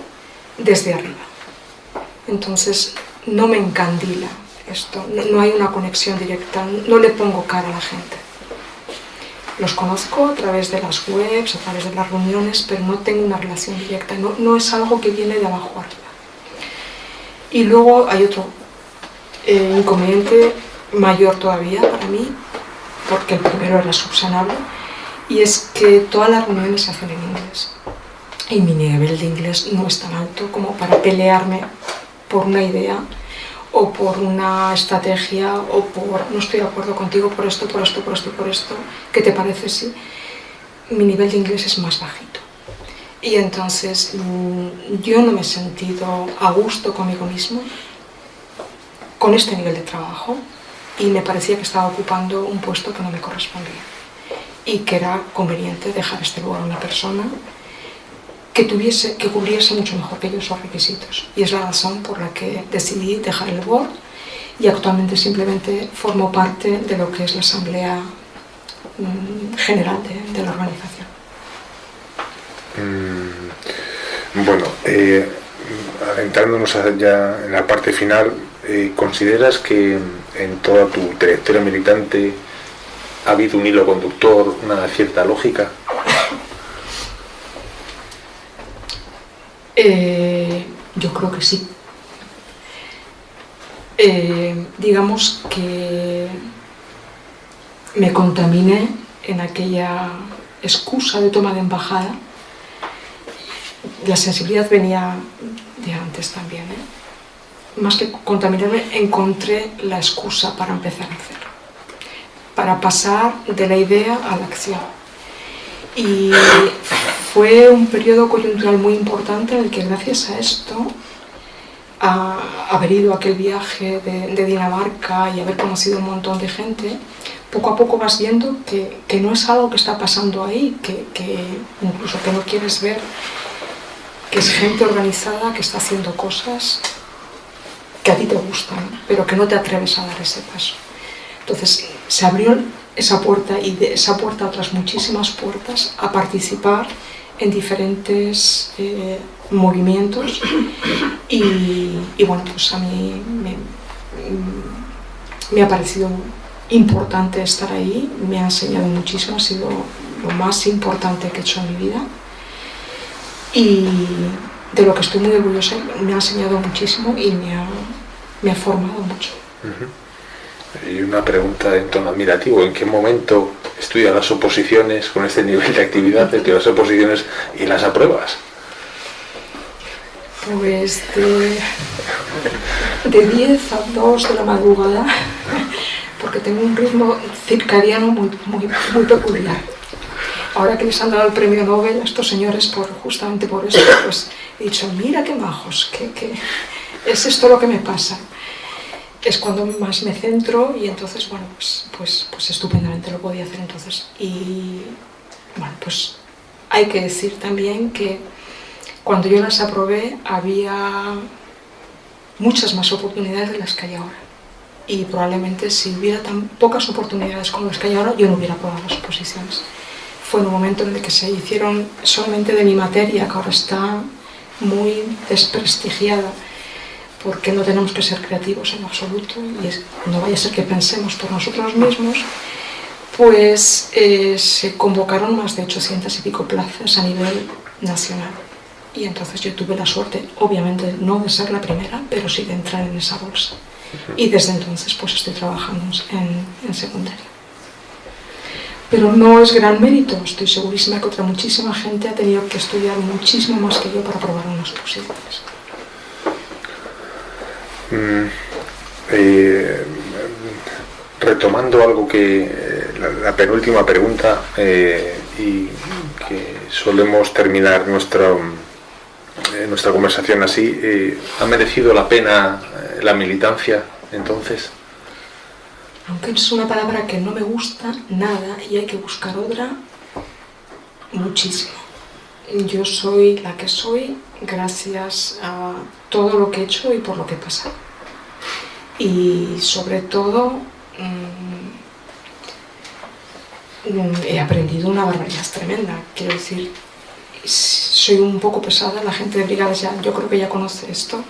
desde arriba. Entonces, no me encandila esto, no hay una conexión directa, no le pongo cara a la gente. Los conozco a través de las webs, a través de las reuniones, pero no tengo una relación directa, no, no es algo que viene de abajo arriba. Y luego hay otro eh, inconveniente mayor todavía para mí, porque el primero era subsanable, y es que todas las reuniones se hacen en inglés. Y mi nivel de inglés no es tan alto como para pelearme por una idea o por una estrategia o por no estoy de acuerdo contigo por esto, por esto, por esto, por esto, ¿qué te parece si mi nivel de inglés es más bajito? Y entonces mm, yo no me he sentido a gusto conmigo mismo con este nivel de trabajo y me parecía que estaba ocupando un puesto que no me correspondía y que era conveniente dejar este lugar a una persona que, tuviese, que cubriese mucho mejor que yo esos requisitos. Y es la razón por la que decidí dejar el board y actualmente simplemente formo parte de lo que es la Asamblea mm, General de, la organización. Mm, bueno, eh, adentrándonos ya en la parte final, eh, ¿consideras que en toda tu trayectoria militante ha habido un hilo conductor, una cierta lógica? Eh, yo creo que sí. Eh, digamos que me contaminé en aquella excusa de toma de embajada. La sensibilidad venía de antes también. ¿eh? Más que contaminarme, encontré la excusa para empezar a hacer, para pasar de la idea a la acción. Y fue un periodo coyuntural muy importante en el que gracias a esto, a haber ido a aquel viaje de, Dinamarca y haber conocido un montón de gente, poco a poco vas viendo que, no es algo que está pasando ahí, que, incluso que no quieres ver, que es gente organizada que está haciendo cosas que a ti te gustan, pero que no te atreves a dar ese paso. Entonces se abrió esa puerta y de esa puerta otras muchísimas puertas a participar en diferentes eh, movimientos. Y, bueno, pues a mí me, ha parecido importante estar ahí, me ha enseñado muchísimo, ha sido lo más importante que he hecho en mi vida. Y de lo que estoy muy orgullosa, me ha enseñado muchísimo y me ha, me ha formado mucho. Y una pregunta en tono admirativo, ¿en qué momento estudias las oposiciones con este nivel de actividad, estudias las oposiciones y las apruebas? Pues de, de 10 a 2 de la madrugada, porque tengo un ritmo circadiano muy, muy, muy peculiar. Ahora que les han dado el premio Nobel a estos señores por, justamente por eso, pues he dicho, mira qué majos, que, que es esto lo que me pasa es cuando más me centro y entonces, bueno, pues, pues, pues estupendamente lo podía hacer entonces. Y bueno, pues hay que decir también que cuando yo las aprobé había muchas más oportunidades de las que hay ahora. Y probablemente si hubiera tan pocas oportunidades como las que hay ahora, yo no hubiera aprobado las oposiciones. Fue en un momento en el que se hicieron solamente de mi materia, que ahora está muy desprestigiada, porque no tenemos que ser creativos en absoluto y no vaya a ser que pensemos por nosotros mismos, pues eh, se convocaron más de 800 y pico plazas a nivel nacional. Y entonces yo tuve la suerte, obviamente no de ser la primera, pero sí de entrar en esa bolsa. Y desde entonces pues estoy trabajando en, en secundaria. Pero no es gran mérito, estoy segurísima que otra muchísima gente ha tenido que estudiar muchísimo más que yo para probar unas posibilidades. Mm, eh, retomando algo que la, penúltima pregunta eh, y que solemos terminar nuestra eh, nuestra conversación así ¿ha merecido la pena la militancia entonces? aunque es una palabra que no me gusta nada y hay que buscar otra muchísimo yo soy la que soy gracias a todo lo que he hecho y por lo que he pasado. Y sobre todo mm, he aprendido una barbaridad tremenda. Quiero decir, soy un poco pesada, la gente de brigadas ya, yo creo que ya conoce esto,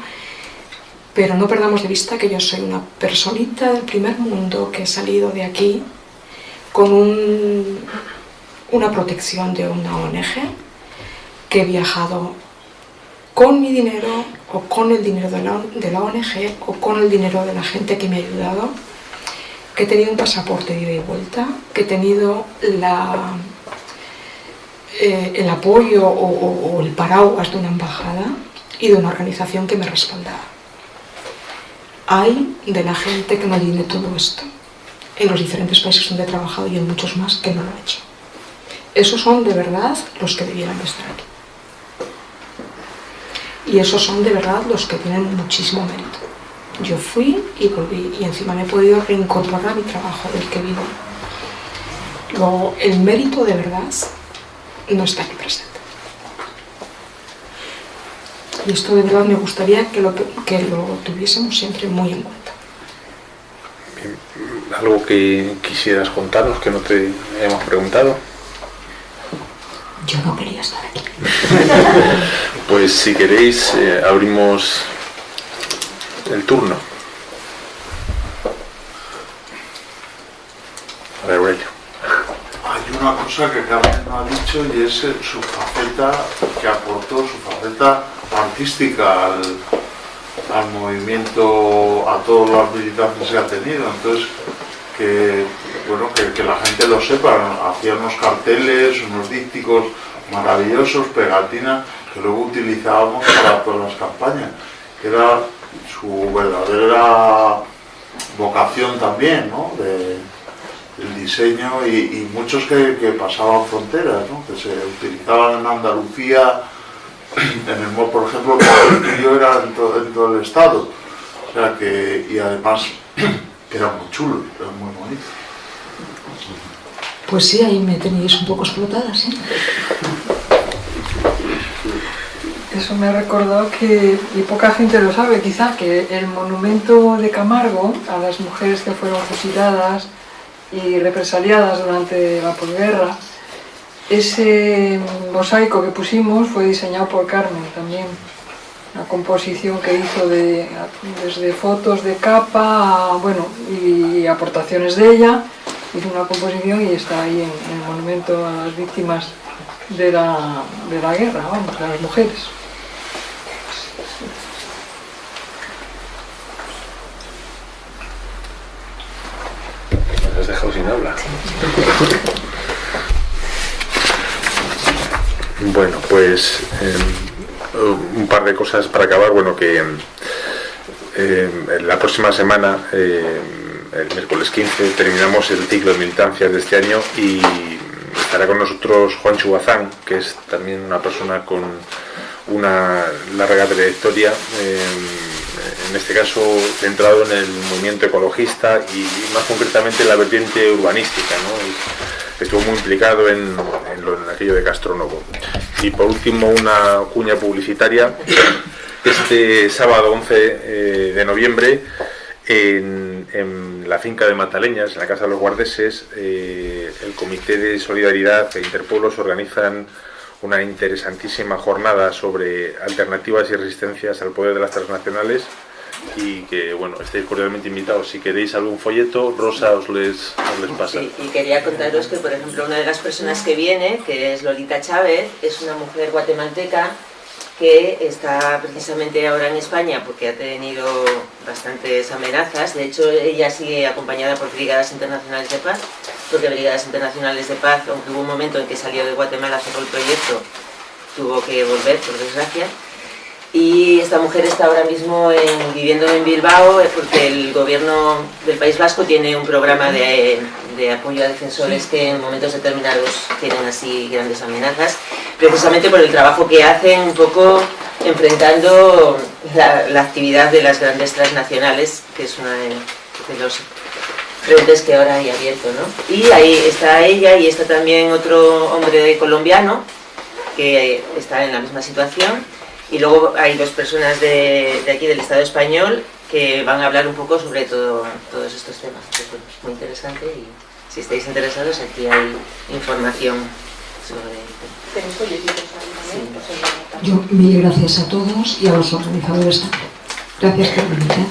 pero no perdamos de vista que yo soy una personita del primer mundo que he salido de aquí con una protección de una ONG, que he viajado con mi dinero o con el dinero de la, ONG o con el dinero de la gente que me ha ayudado, que he tenido un pasaporte de ida y vuelta, que he tenido eh, el apoyo o, el paraguas de una embajada y de una organización que me respaldaba. Hay de la gente que me tiene todo esto, en los diferentes países donde he trabajado y en muchos más que no lo he hecho. Esos son de verdad los que debieran estar aquí y esos son de verdad los que tienen muchísimo mérito. Yo fui y volví y encima me he podido reincorporar a mi trabajo del que vivo. Luego, el mérito de verdad no está aquí presente. Y esto de verdad me gustaría que lo, que lo tuviésemos siempre muy en cuenta. ¿Algo que quisieras contarnos que no te hemos preguntado? Yo no quería estar aquí. pues si queréis, eh, abrimos el turno. Aurelio. Hay una cosa que Carmen no ha dicho y es eh, su faceta que aportó, su faceta artística al, al movimiento, a todos los militantes que ha tenido. Entonces, que, bueno, que, la gente lo sepa, hacía unos carteles, unos dípticos maravillosos, pegatinas, que luego utilizábamos para todas las campañas, que era su verdadera vocación también, ¿no? De, el diseño y, muchos que, pasaban fronteras, ¿no? que se utilizaban en Andalucía, en el por ejemplo, el yo era en en todo, el estado, o sea que, y además que era muy chulo, era muy bonito. Pues sí, ahí me tenéis un poco explotada, ¿sí? Eso me ha recordado que, y poca gente lo sabe quizá, que el monumento de Camargo a las mujeres que fueron fusiladas y represaliadas durante la posguerra, ese mosaico que pusimos fue diseñado por Carmen también. Una composición que hizo de, desde fotos de capa, bueno, y aportaciones de ella, hizo una composición y está ahí en, en el monumento a las víctimas de la, de la guerra, vamos, a las mujeres. Me has dejado sin habla. Bueno, pues eh, un par de cosas para acabar. Bueno, que eh, la próxima semana, eh, el miércoles 15, terminamos el ciclo de militancias de este año y estará con nosotros Juan Chubazán, que es también una persona con una larga trayectoria, en este caso centrado en el movimiento ecologista y más concretamente en la vertiente urbanística. Estuvo muy implicado en, lo, en, aquello de Castronovo. Y por último, una cuña publicitaria. Este sábado 11 eh, de noviembre, en, en, la finca de Mataleñas, en la Casa de los Guardeses, eh, el Comité de Solidaridad e Interpueblos organizan una interesantísima jornada sobre alternativas y resistencias al poder de las transnacionales y que bueno, estéis cordialmente invitados. Si queréis algún folleto, Rosa os les, os les pasa. Y quería contaros que, por ejemplo, una de las personas que viene, que es Lolita Chávez, es una mujer guatemalteca que está precisamente ahora en España porque ha tenido bastantes amenazas. De hecho, ella sigue acompañada por Brigadas Internacionales de Paz, porque Brigadas Internacionales de Paz, aunque hubo un momento en que salió de Guatemala, cerró el proyecto, tuvo que volver, por desgracia. Y esta mujer está ahora mismo en, viviendo en Bilbao porque el gobierno del País Vasco tiene un programa de, de apoyo a defensores que en momentos determinados tienen así grandes amenazas, precisamente por el trabajo que hacen un poco enfrentando la, la actividad de las grandes transnacionales, que es una de, de los frentes que ahora hay abierto, ¿no? Y ahí está ella y está también otro hombre colombiano que está en la misma situación y luego hay dos personas de, de, aquí del Estado español que van a hablar un poco sobre todo, todos estos temas. Es muy interesante y si estáis interesados aquí hay información sobre... Sí. Yo mil gracias a todos y a los organizadores también. Gracias por venir. ¿eh?